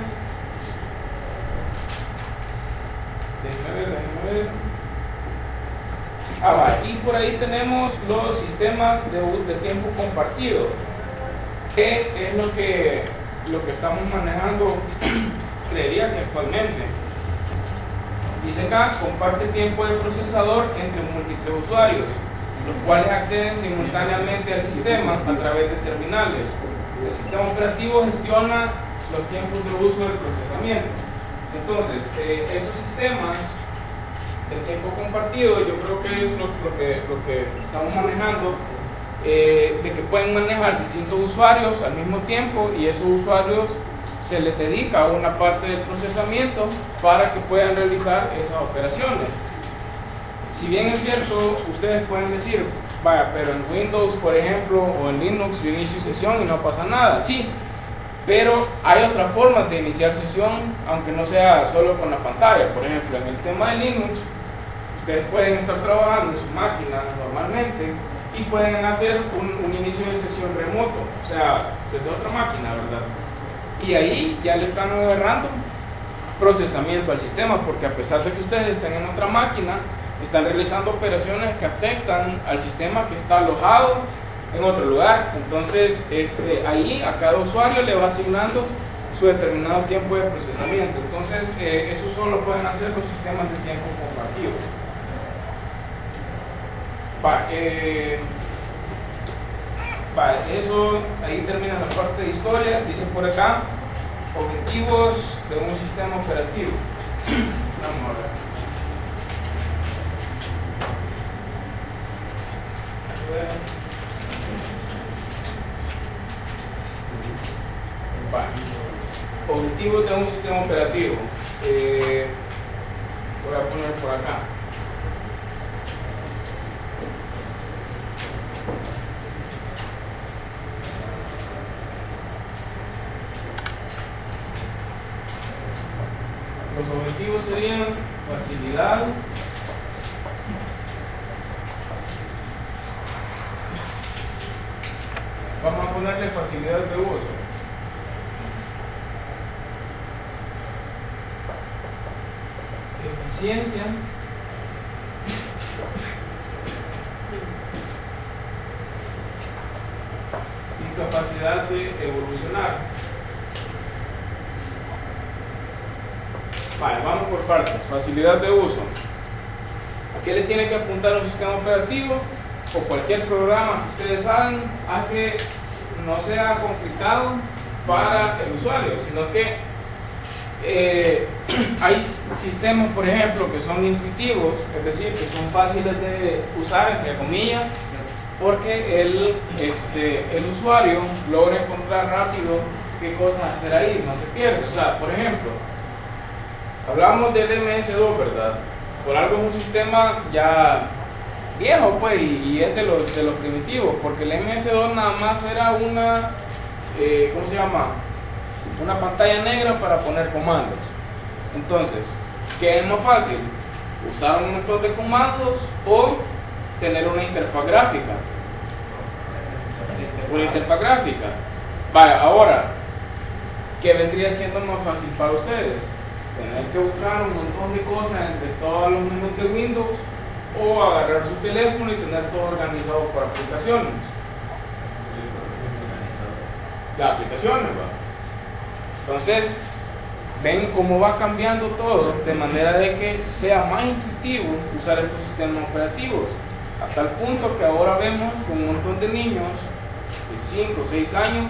déjame ver, déjame ver. Y por ahí tenemos los sistemas de, de tiempo compartido, que es lo que, lo que estamos manejando, creería que actualmente. Dice acá, comparte tiempo de procesador entre múltiples usuarios, los cuales acceden simultáneamente al sistema a través de terminales. El sistema operativo gestiona los tiempos de uso del procesamiento. Entonces, eh, esos sistemas el tiempo compartido, yo creo que es lo, que, lo que, estamos manejando, eh, de que pueden manejar distintos usuarios al mismo tiempo y esos usuarios se les dedica una parte del procesamiento para que puedan realizar esas operaciones. Si bien es cierto, ustedes pueden decir, vaya, pero en Windows, por ejemplo, o en Linux, yo inicio sesión y no pasa nada. Sí, pero hay otras formas de iniciar sesión, aunque no sea solo con la pantalla. Por ejemplo, en el tema de Linux, ustedes pueden estar trabajando en su máquina normalmente y pueden hacer un, inicio de sesión remoto, o sea, desde otra máquina, ¿verdad? Y ahí ya le están agarrando procesamiento al sistema, porque a pesar de que ustedes estén en otra máquina, están realizando operaciones que afectan al sistema que está alojado en otro lugar. Entonces, este, ahí a cada usuario le va asignando su determinado tiempo de procesamiento. Entonces, eh, eso solo pueden hacer los sistemas de tiempo compartido. Va, eh, eso, ahí termina la parte de historia. Dice por acá, objetivos de un sistema operativo. Vamos a ver. Objetivos de un sistema operativo. Eh, voy a poner por acá. Los objetivos serían facilidad, vamos a ponerle facilidad de uso. Eficiencia. Capacidad de evolucionar. Vale, vamos por partes. Facilidad de uso. ¿A qué le tiene que apuntar un sistema operativo? O cualquier programa que ustedes hagan, a que no sea complicado para el usuario, sino que eh, hay sistemas, por ejemplo, que son intuitivos, es decir, que son fáciles de usar, entre comillas, porque el, este, el usuario logra encontrar rápido qué cosas hacer ahí, no se pierde. O sea, por ejemplo, hablamos del MS2, ¿verdad? Por algo es un sistema ya viejo, pues, y, y es de los, de los primitivos, porque el MS2 nada más era una, eh, ¿cómo se llama? Una pantalla negra para poner comandos. Entonces, ¿qué es más fácil? Usar un montón de comandos o tener una interfaz gráfica. Una interfaz gráfica. Vaya, ahora, ¿qué vendría siendo más fácil para ustedes? Tener que buscar un montón de cosas entre todos los menús de Windows o agarrar su teléfono y tener todo organizado por aplicaciones. Las aplicaciones, ¿va? Entonces, ven cómo va cambiando todo de manera de que sea más intuitivo usar estos sistemas operativos. A tal punto que ahora vemos que un montón de niños de 5 o 6 años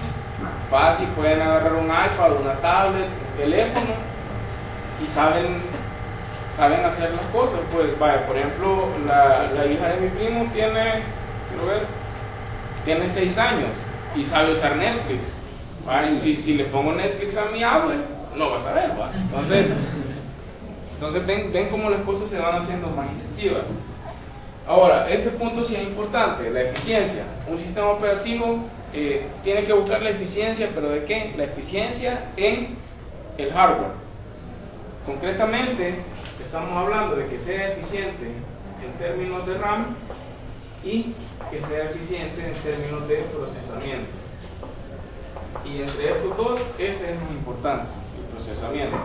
fácil pueden agarrar un iPad, una tablet, un teléfono y saben saben hacer las cosas. Pues, vaya, por ejemplo, la, la hija de mi primo tiene, quiero ver, tiene 6 años y sabe usar Netflix. Y si, si le pongo Netflix a mi abuelo, no va a saber. Entonces, entonces ven, ven cómo las cosas se van haciendo más intuitivas. Ahora, este punto sí es importante, la eficiencia. Un sistema operativo eh, tiene que buscar la eficiencia, pero ¿de qué? La eficiencia en el hardware. Concretamente, estamos hablando de que sea eficiente en términos de RAM y que sea eficiente en términos de procesamiento. Y entre estos dos, este es muy importante, el procesamiento.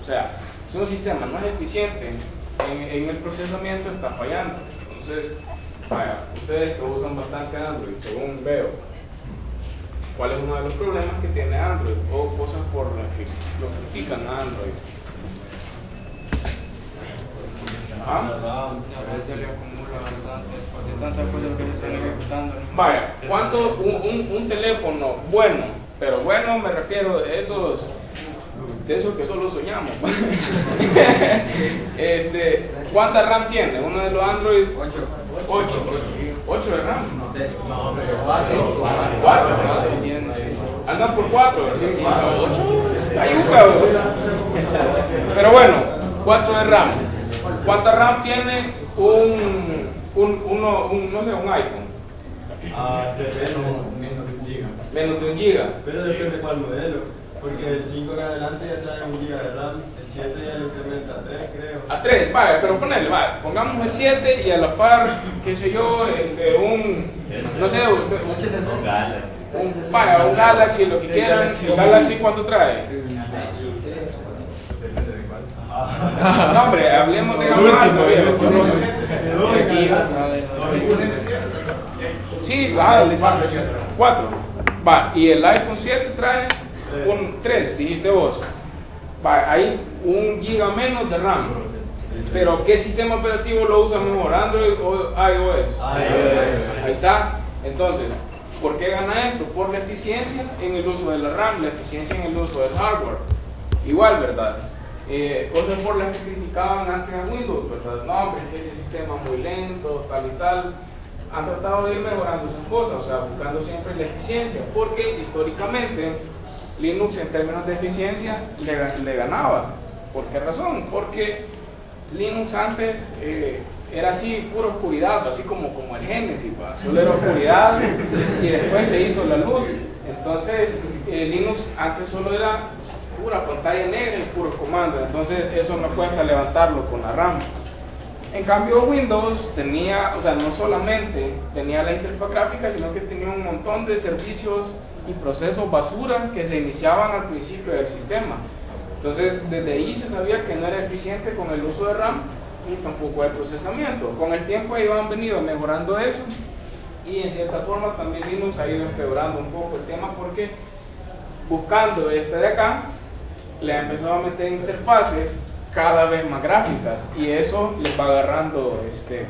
O sea, si un sistema no es eficiente en, en el procesamiento, está fallando. Entonces, vaya, ustedes que usan bastante Android, según veo, ¿cuál es uno de los problemas que tiene Android? O cosas por las que lo critican a Android. A. Vaya, ¿cuánto un, un- un teléfono bueno, pero bueno me refiero de esos, de esos que solo soñamos? este, ¿Cuánta RAM tiene? Uno de los Android 8. 8. 8 de RAM. ¿Cuatro? Andan por 4. 8. Hay un cabrón. Pero bueno, 4 de RAM. ¿Cuánta RAM tiene un, un, uno, un, no sé, un iPhone? Ah, terreno menos de un giga. Menos de un giga. Pero depende cuál modelo. Porque el 5 en adelante ya trae un giga de RAM, el 7 ya lo incrementa a 3, creo. A 3, vale, pero ponele, vale, pongamos el 7 y a la par, qué sé yo, este, un, no sé, usted, Con galas. un, vaya, un Galaxy, lo que quieran, Galaxy. el Galaxy cuánto trae. Depende de cuál. No, hombre, hablemos de gama alta. Sí, Sí, va, 4. Va, y el iPhone 7 trae un 3, dijiste vos. Va, hay un giga menos de RAM. Pero ¿qué sistema operativo lo usa mejor, Android o iOS? iOS. Ahí está. Entonces, ¿por qué gana esto? Por la eficiencia en el uso de la RAM, la eficiencia en el uso del hardware. Igual, ¿verdad? Eh, cosas por las que criticaban antes a Windows, ¿verdad? No, hombre, ese sistema es muy lento, tal y tal. Han tratado de ir mejorando esas cosas, o sea, buscando siempre la eficiencia, porque históricamente Linux en términos de eficiencia le, le ganaba. ¿Por qué razón? Porque Linux antes eh, era así, pura oscuridad, así como, como el Génesis, solo era oscuridad y después se hizo la luz. Entonces, eh, Linux antes solo era pura pantalla negra y puros comandos, entonces eso no cuesta levantarlo con la RAM. En cambio Windows tenía, o sea, no solamente tenía la interfaz gráfica, sino que tenía un montón de servicios y procesos basura que se iniciaban al principio del sistema. Entonces, desde ahí se sabía que no era eficiente con el uso de RAM y tampoco el procesamiento. Con el tiempo ellos han venido mejorando eso y en cierta forma también Linux ha ido empeorando un poco el tema porque buscando este de acá, le ha empezado a meter interfaces cada vez más gráficas y eso les va agarrando, este,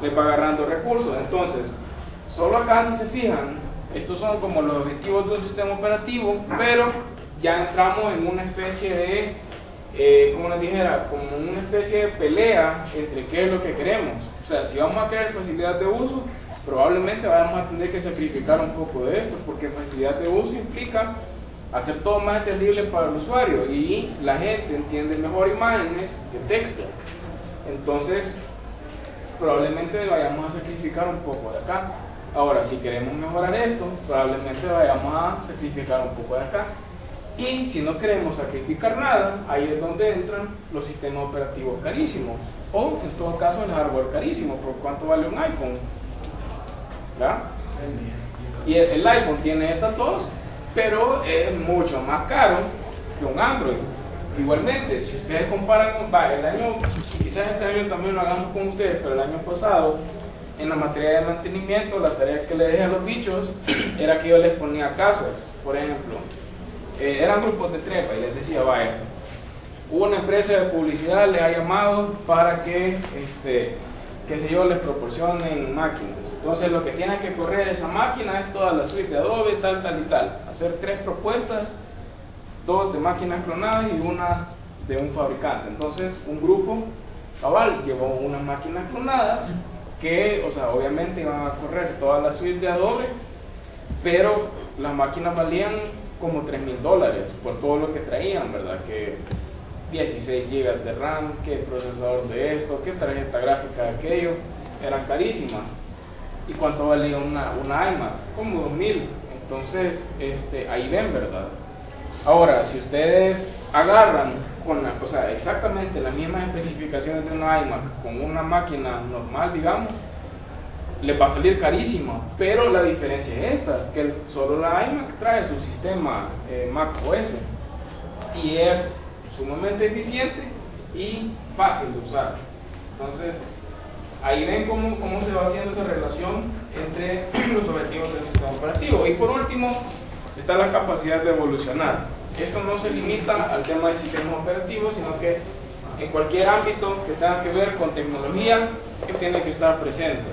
les va agarrando recursos. Entonces, solo acá si se fijan, estos son como los objetivos de un sistema operativo, pero ya entramos en una especie de, eh, como les dijera, como una especie de pelea entre qué es lo que queremos. O sea, si vamos a querer facilidad de uso, probablemente vamos a tener que sacrificar un poco de esto, porque facilidad de uso implica hacer todo más entendible para el usuario y la gente entiende mejor imágenes que texto. Entonces, probablemente vayamos a sacrificar un poco de acá. Ahora, si queremos mejorar esto, probablemente vayamos a sacrificar un poco de acá. Y si no queremos sacrificar nada, ahí es donde entran los sistemas operativos carísimos. O, en todo caso, el hardware carísimo. ¿Por cuánto vale un iPhone? ¿Verdad? Y el, el iPhone tiene estas dos, pero es mucho más caro que un Android. Igualmente, si ustedes comparan, va, el año, quizás este año también lo hagamos con ustedes, pero el año pasado, en la materia de mantenimiento, la tarea que le dejé a los bichos era que yo les ponía casos. Por ejemplo, eh, eran grupos de trepa y les decía, vaya, una empresa de publicidad les ha llamado para que, este, qué sé yo, les proporcionen máquinas. Entonces lo que tiene que correr esa máquina es toda la suite de Adobe, tal, tal y tal. Hacer tres propuestas, dos de máquinas clonadas y una de un fabricante. Entonces un grupo cabal llevó unas máquinas clonadas que, o sea, obviamente iban a correr toda la suite de Adobe, pero las máquinas valían como 3 mil dólares por todo lo que traían, ¿verdad? Que 16 GB de RAM, que procesador de esto, que tarjeta gráfica de aquello, eran carísimas. ¿Y cuánto valía una, una iMac? Como 2000. Entonces, este, ahí ven, ¿verdad? Ahora, si ustedes agarran con la, o sea, exactamente las mismas especificaciones de una iMac con una máquina normal, digamos, les va a salir carísima. Pero la diferencia es esta, que solo la iMac trae su sistema eh, Mac OS y es sumamente eficiente y fácil de usar. Entonces, ahí ven cómo, cómo se va haciendo esa relación entre los objetivos del sistema operativo. Y por último, está la capacidad de evolucionar. Esto no se limita al tema del sistema operativo, sino que en cualquier ámbito que tenga que ver con tecnología, que tiene que estar presente.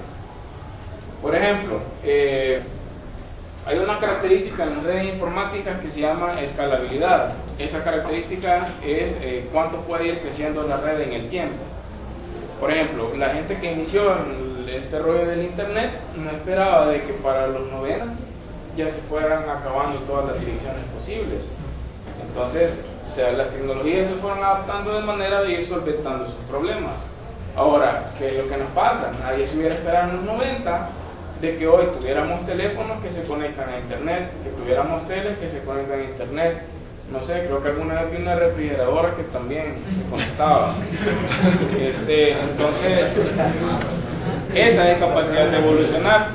Por ejemplo, eh, hay una característica en las redes informáticas que se llama escalabilidad. Esa característica es eh, cuánto puede ir creciendo la red en el tiempo. Por ejemplo, la gente que inició este rollo del internet no esperaba de que para los 90 ya se fueran acabando todas las direcciones posibles. Entonces, o sea, las tecnologías se fueron adaptando de manera de ir solventando sus problemas. Ahora, ¿qué es lo que nos pasa? Nadie se hubiera esperado en los 90 de que hoy tuviéramos teléfonos que se conectan a internet, que tuviéramos teles que se conectan a internet no sé, creo que alguna vez vi una refrigeradora que también se conectaba. Este, entonces, esa es capacidad de evolucionar.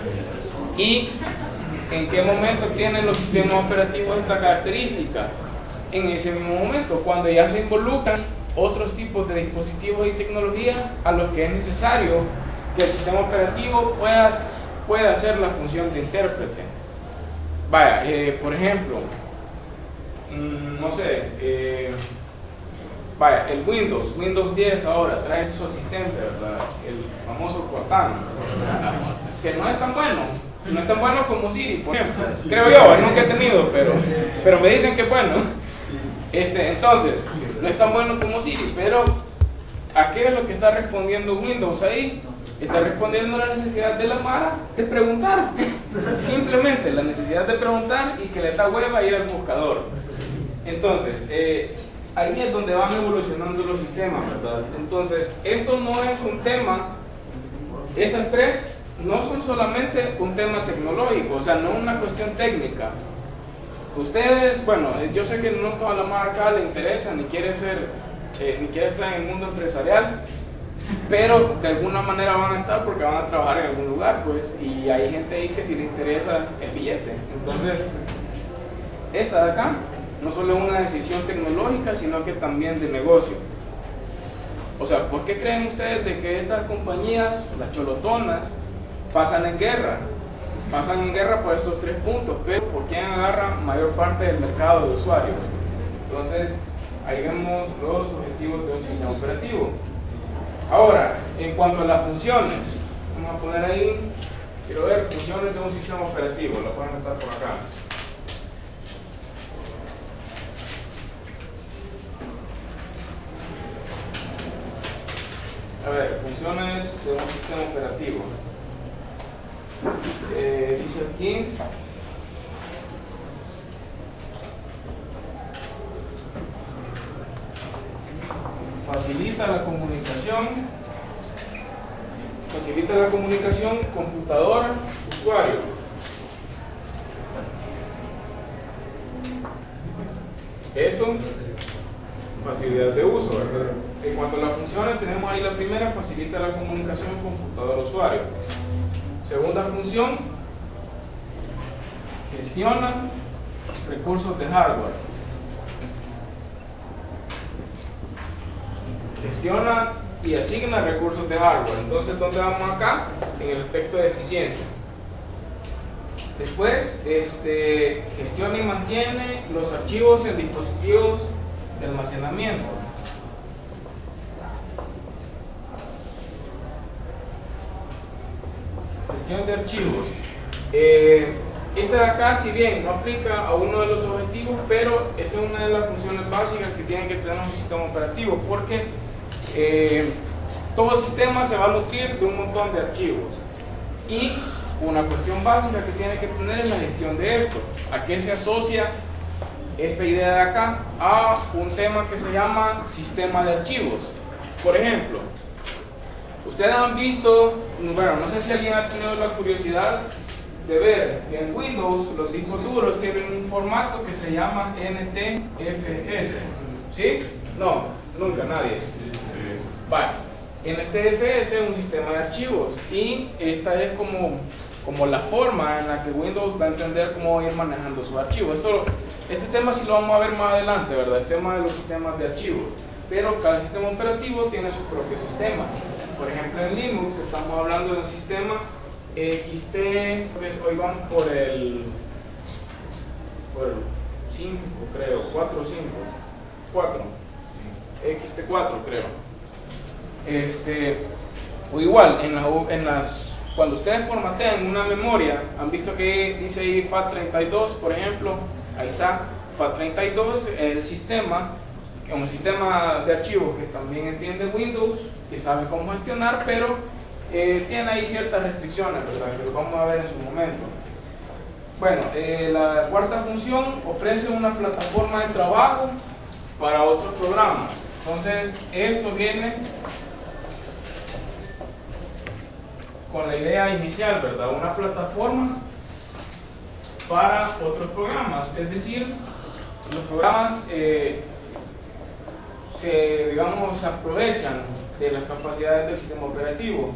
¿Y en qué momento tienen los sistemas operativos esta característica? En ese mismo momento, cuando ya se involucran otros tipos de dispositivos y tecnologías a los que es necesario que el sistema operativo pueda, pueda hacer la función de intérprete. Vaya, eh, por ejemplo, mm, no sé, eh, vaya, el Windows, Windows 10 ahora trae su asistente, ¿verdad? El famoso Cortana, que no es tan bueno, no es tan bueno como Siri, por ejemplo. Creo yo, nunca he tenido, pero, pero me dicen que es bueno. Este, entonces, no es tan bueno como Siri, pero ¿a qué es lo que está respondiendo Windows ahí? Está respondiendo la necesidad de la Mara de preguntar. Simplemente la necesidad de preguntar y que le da hueva ir al buscador. Entonces, eh, ahí es donde van evolucionando los sistemas, ¿verdad? Entonces, esto no es un tema, estas tres no son solamente un tema tecnológico, o sea, no una cuestión técnica. Ustedes, bueno, eh, yo sé que no toda la marca le interesa, ni quiere ser, eh, ni quiere estar en el mundo empresarial, pero de alguna manera van a estar porque van a trabajar en algún lugar, pues, y hay gente ahí que sí le interesa el billete. Entonces, esta de acá no solo es una decisión tecnológica, sino que también de negocio. O sea, ¿por qué creen ustedes de que estas compañías, las cholotonas, pasan en guerra? Pasan en guerra por estos tres puntos, pero ¿por quién agarra mayor parte del mercado de usuarios? Entonces, ahí vemos los objetivos de un sistema operativo. Ahora, en cuanto a las funciones, vamos a poner ahí, quiero ver funciones de un sistema operativo, lo pueden estar por acá. A ver, funciones de un sistema operativo. Eh, dice aquí. Facilita la comunicación. Facilita la comunicación computadora-usuario. Esto, facilidad de uso, ¿verdad? En cuanto a las funciones, tenemos ahí la primera, facilita la comunicación computador-usuario. Segunda función, gestiona recursos de hardware. Gestiona y asigna recursos de hardware. Entonces, ¿dónde vamos acá? En el aspecto de eficiencia. Después, este, gestiona y mantiene los archivos en dispositivos de almacenamiento. Gestión de archivos. Eh, esta de acá, si bien no aplica a uno de los objetivos, pero esta es una de las funciones básicas que tiene que tener un sistema operativo, porque eh, todo sistema se va a nutrir de un montón de archivos. Y una cuestión básica que tiene que tener es la gestión de esto. ¿A qué se asocia esta idea de acá? A un tema que se llama sistema de archivos. Por ejemplo, ustedes han visto, bueno, no sé si alguien ha tenido la curiosidad de ver que en Windows los discos duros tienen un formato que se llama NTFS. ¿Sí? No, nunca, nadie. Vale. NTFS es un sistema de archivos y esta es como, como la forma en la que Windows va a entender cómo ir manejando sus archivos. Esto, este tema sí lo vamos a ver más adelante, ¿verdad? El tema de los sistemas de archivos. Pero cada sistema operativo tiene su propio sistema. Por ejemplo, en Linux estamos hablando de un sistema XT, hoy van por el, por el 5 creo, 4 o 5, 4, XT4 creo. Este, o igual, en, la, en las, cuando ustedes formatean una memoria, han visto que dice ahí FAT32, por ejemplo, ahí está, FAT32 es el sistema, un sistema de archivos que también entiende Windows, y sabe cómo gestionar, pero eh, tiene ahí ciertas restricciones, ¿verdad? que lo vamos a ver en su momento. Bueno, eh, la cuarta función ofrece una plataforma de trabajo para otros programas. Entonces, esto viene con la idea inicial, ¿verdad? Una plataforma para otros programas. Es decir, los programas eh, se, digamos, aprovechan de las capacidades del sistema operativo.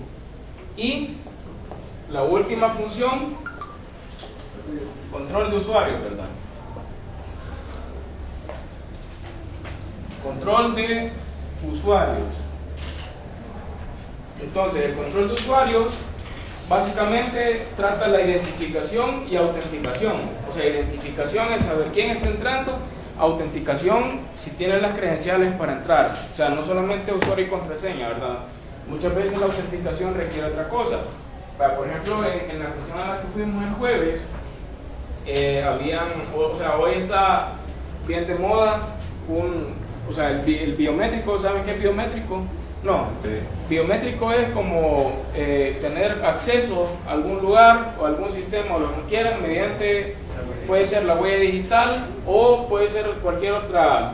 Y la última función, control de usuario, ¿verdad? Control de usuarios. Entonces, el control de usuarios básicamente trata la identificación y autenticación. O sea, identificación es saber quién está entrando, autenticación si tiene las credenciales para entrar. O sea, no solamente usuario y contraseña, ¿verdad? Muchas veces la autenticación requiere otra cosa. Por ejemplo, en, la cuestión a la que fuimos el jueves, eh, habían, o sea, hoy está bien de moda un, o sea, el, el biométrico, ¿saben qué es biométrico? No, biométrico es como eh, tener acceso a algún lugar o algún sistema o lo que quieran mediante, puede ser la huella digital o puede ser cualquier otra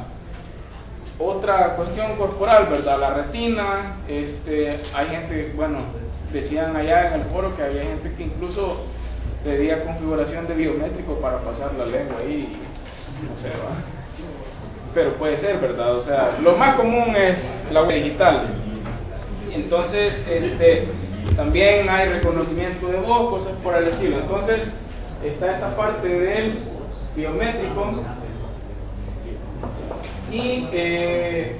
otra cuestión corporal, ¿verdad? La retina, este, hay gente, bueno, decían allá en el foro que había gente que incluso pedía configuración de biométrico para pasar la lengua ahí, no sé, ¿va? pero puede ser, ¿verdad? O sea, lo más común es la web digital. Entonces, este, también hay reconocimiento de voz, cosas por el estilo. Entonces, está esta parte del biométrico. Y eh,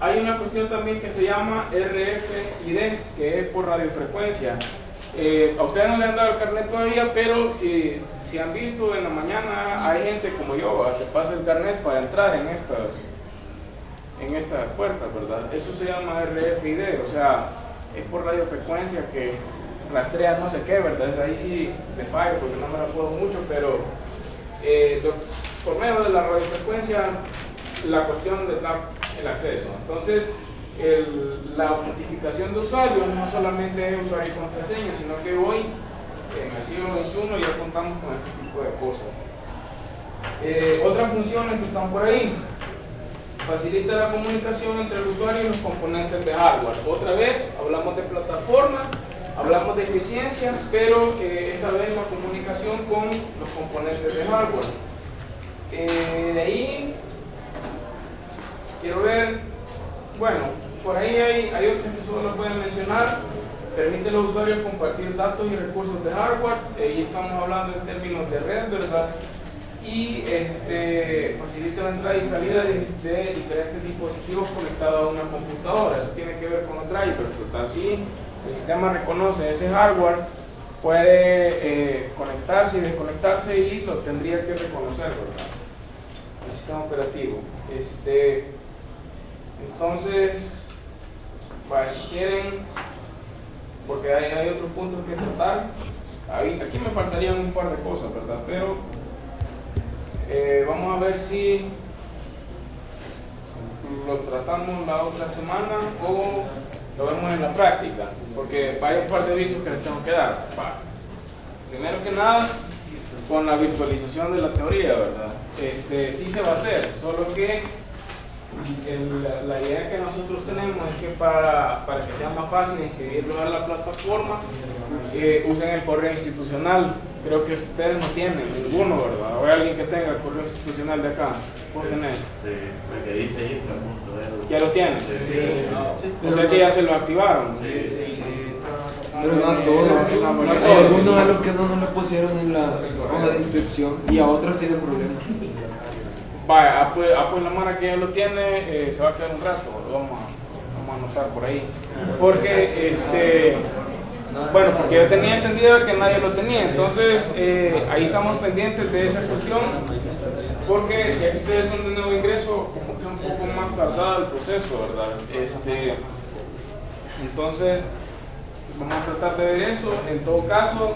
hay una cuestión también que se llama RFID, que es por radiofrecuencia. Eh, a ustedes no le han dado el carnet todavía, pero si, si han visto en la mañana hay gente como yo que pasa el carnet para entrar en estas, en estas puertas, ¿verdad? Eso se llama RFID, o sea, es por radiofrecuencia que rastrea no sé qué, ¿verdad? Ahí sí me fallo porque no me la puedo mucho, pero eh, por medio de la radiofrecuencia la cuestión de dar el acceso. Entonces, la autentificación de usuarios no solamente es usuario y contraseña, sino que hoy, en el siglo XXI, ya contamos con este tipo de cosas. Eh, otras funciones que están por ahí. Facilita la comunicación entre el usuario y los componentes de hardware. Otra vez, hablamos de plataforma, hablamos de eficiencia, pero eh, esta vez la comunicación con los componentes de hardware. Eh, de ahí, quiero ver, bueno, por ahí hay, hay otros que solo lo pueden mencionar. Permite a los usuarios compartir datos y recursos de hardware. y estamos hablando en términos de red, ¿verdad? Y este, facilita la entrada y salida de, diferentes dispositivos conectados a una computadora. Eso tiene que ver con los drivers. Así, el sistema reconoce ese hardware, puede eh, conectarse y desconectarse y lo tendría que reconocer, ¿verdad? El sistema operativo. Este, entonces, para si quieren, porque hay, hay otros puntos que tratar, aquí me faltarían un par de cosas, ¿verdad? Pero eh, vamos a ver si lo tratamos la otra semana o lo vemos en la práctica, porque hay un par de avisos que les tengo que dar. Primero que nada, con la virtualización de la teoría, ¿verdad? Este, sí se va a hacer, solo que la, idea que nosotros tenemos es que para, para que sea más fácil inscribirlo a la plataforma, eh, usen el correo institucional. Creo que ustedes no tienen ninguno, ¿verdad? O hay alguien que tenga el correo institucional de acá. ¿Vos tenés? Sí, el que dice infra. ¿Ya lo tienen? Sí. O sea que ya se lo activaron. Sí. Pero no a todos. Hay algunos de los que no nos lo pusieron en la hoja de inscripción y a otros tienen problemas. Vaya, ah, pues, ah, pues la mano que ya lo tiene eh, se va a quedar un rato, lo vamos a, vamos anotar por ahí. Porque, este, bueno, porque yo tenía entendido que nadie lo tenía, entonces eh, ahí estamos pendientes de esa cuestión, porque ya que ustedes son de nuevo ingreso, como que un poco más tardado el proceso, ¿verdad? Este, entonces, vamos a tratar de ver eso. En todo caso,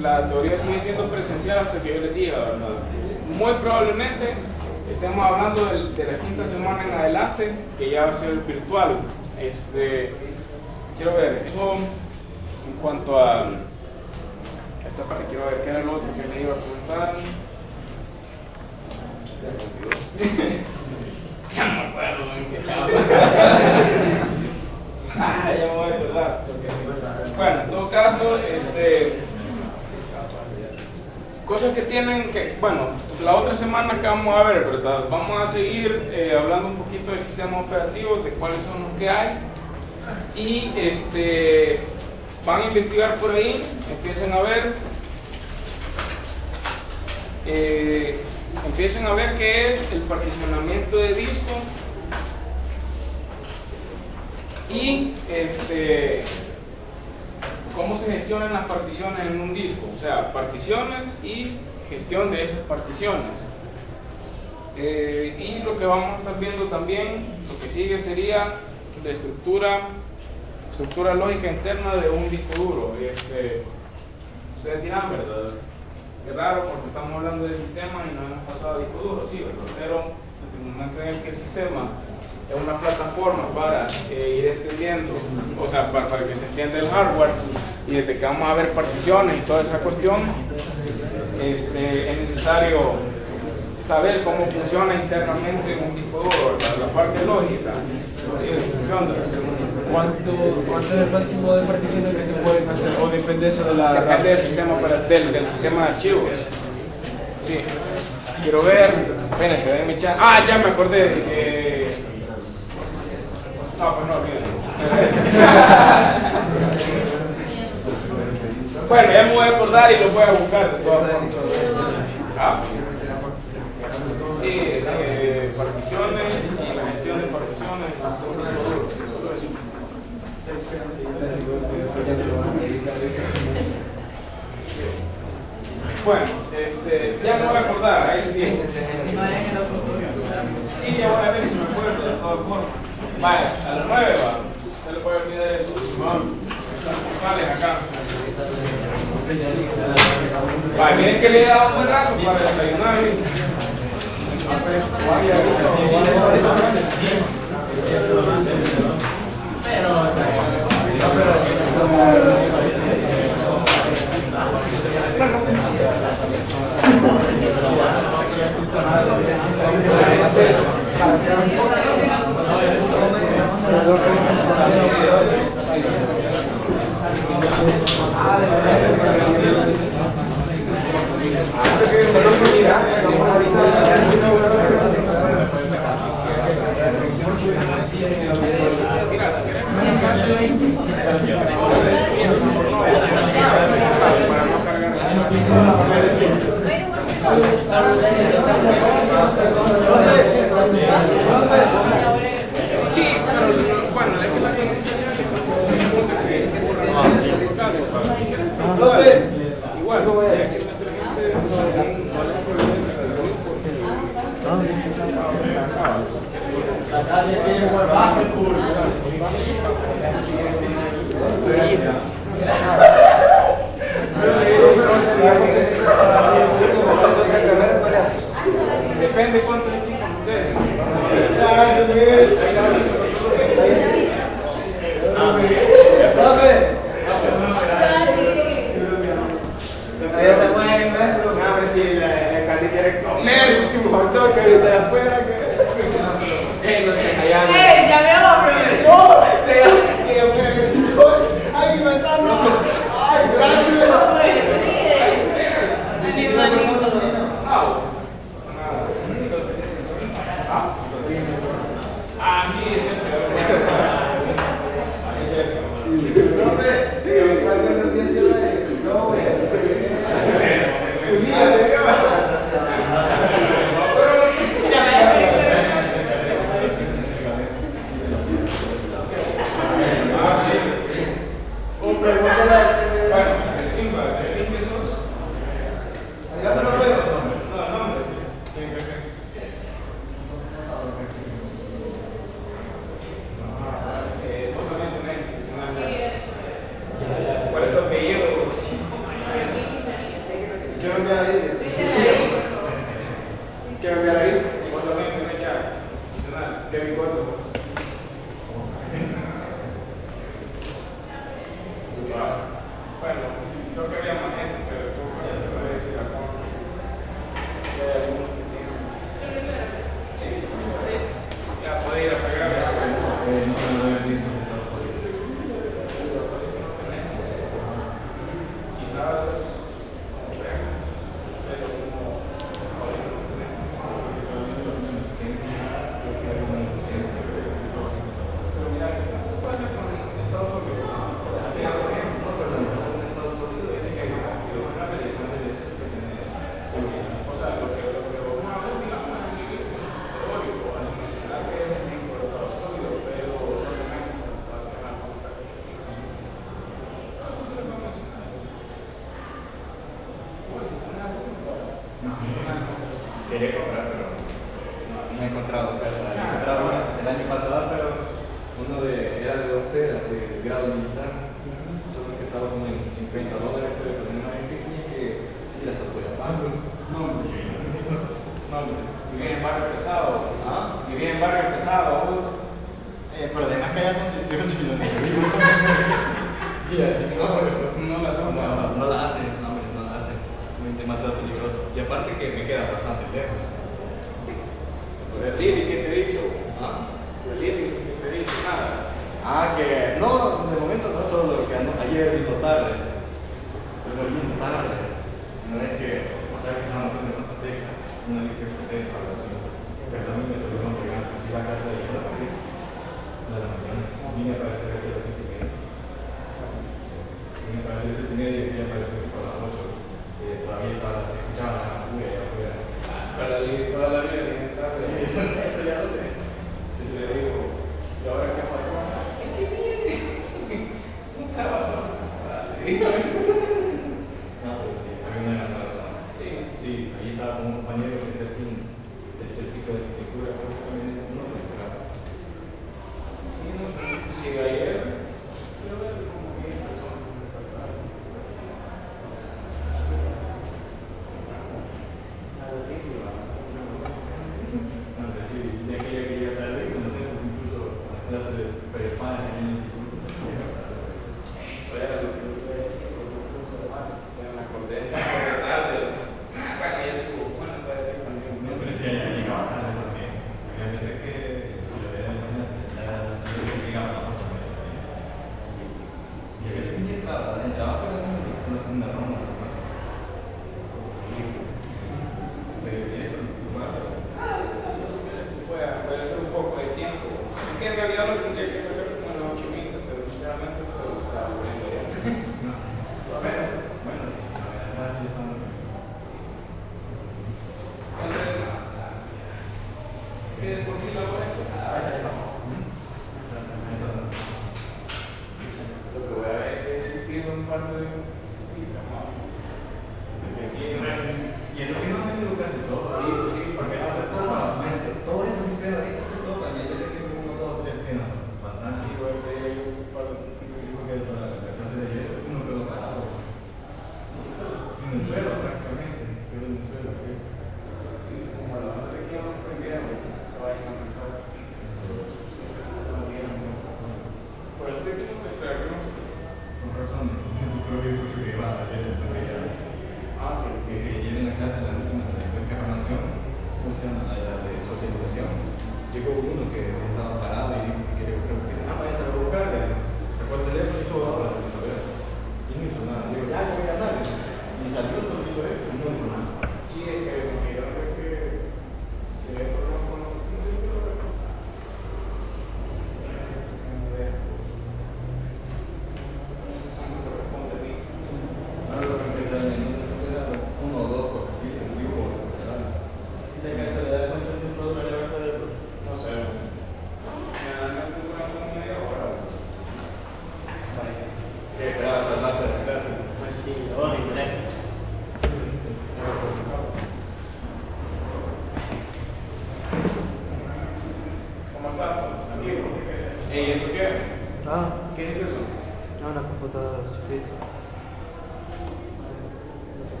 la teoría sigue siendo presencial hasta que yo les diga, ¿verdad? Muy probablemente estemos hablando de, la quinta semana en adelante, que ya va a ser virtual. Este, quiero ver, en cuanto a esta parte, quiero ver qué era lo otro que me iba a preguntar. ya me acuerdo qué ah, ya me voy a acordar. Bueno, en todo caso, este, cosas que tienen que, bueno, la otra semana que vamos a ver, ¿verdad? Vamos a seguir eh, hablando un poquito del sistema operativo, de cuáles son los que hay. Y este, van a investigar por ahí, empiecen a ver. eh, empiecen a ver qué es el particionamiento de disco y este cómo se gestionan las particiones en un disco, o sea, particiones y gestión de esas particiones. Eh, y lo que vamos a estar viendo también, lo que sigue sería la estructura, estructura lógica interna de un disco duro. Este, ustedes dirán, ¿verdad? Es raro porque estamos hablando del sistema y no hemos pasado a disco duro, sí. Pero en el momento en el que el sistema es una plataforma para eh, ir entendiendo, o sea, para, para que se entienda el hardware y desde que vamos a ver particiones y toda esa cuestión, este, es necesario saber cómo funciona internamente un disco duro, ¿verdad? la parte lógica. ¿Cuánto, ¿Cuánto es el máximo de particiones que se pueden hacer? ¿O depende eso de la... Depende del sistema, opera- del, del sistema de archivos. Sí. Quiero ver. Espérense, denme chance. Ah, ya me acordé. eh, No, pues no, olvídenlo. bueno, ya me voy a acordar y lo voy a buscar de todas formas. Ah. Sí, eh, particiones y la gestión de particiones. Solo eso. Bueno, este, ya me voy a acordar, ahí tiene. Sí, ya voy a ver si me acuerdo de todas formas. Vaya, a las 9 va. Se le puede olvidar eso. Focales acá. Miren que le he dado un buen rato para desayunar. pero bueno, es que la Igual, no vaya. Depende cuánto equipo ustedes.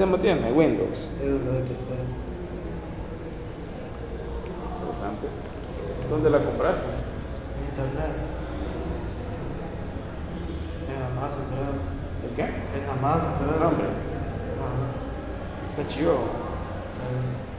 ¿Qué sistema tiene? Windows. Interesante. ¿Dónde la compraste? En Internet. En Amazon, creo. ¿El qué? En Amazon, creo. ¿Nombre? Está chido. Sí.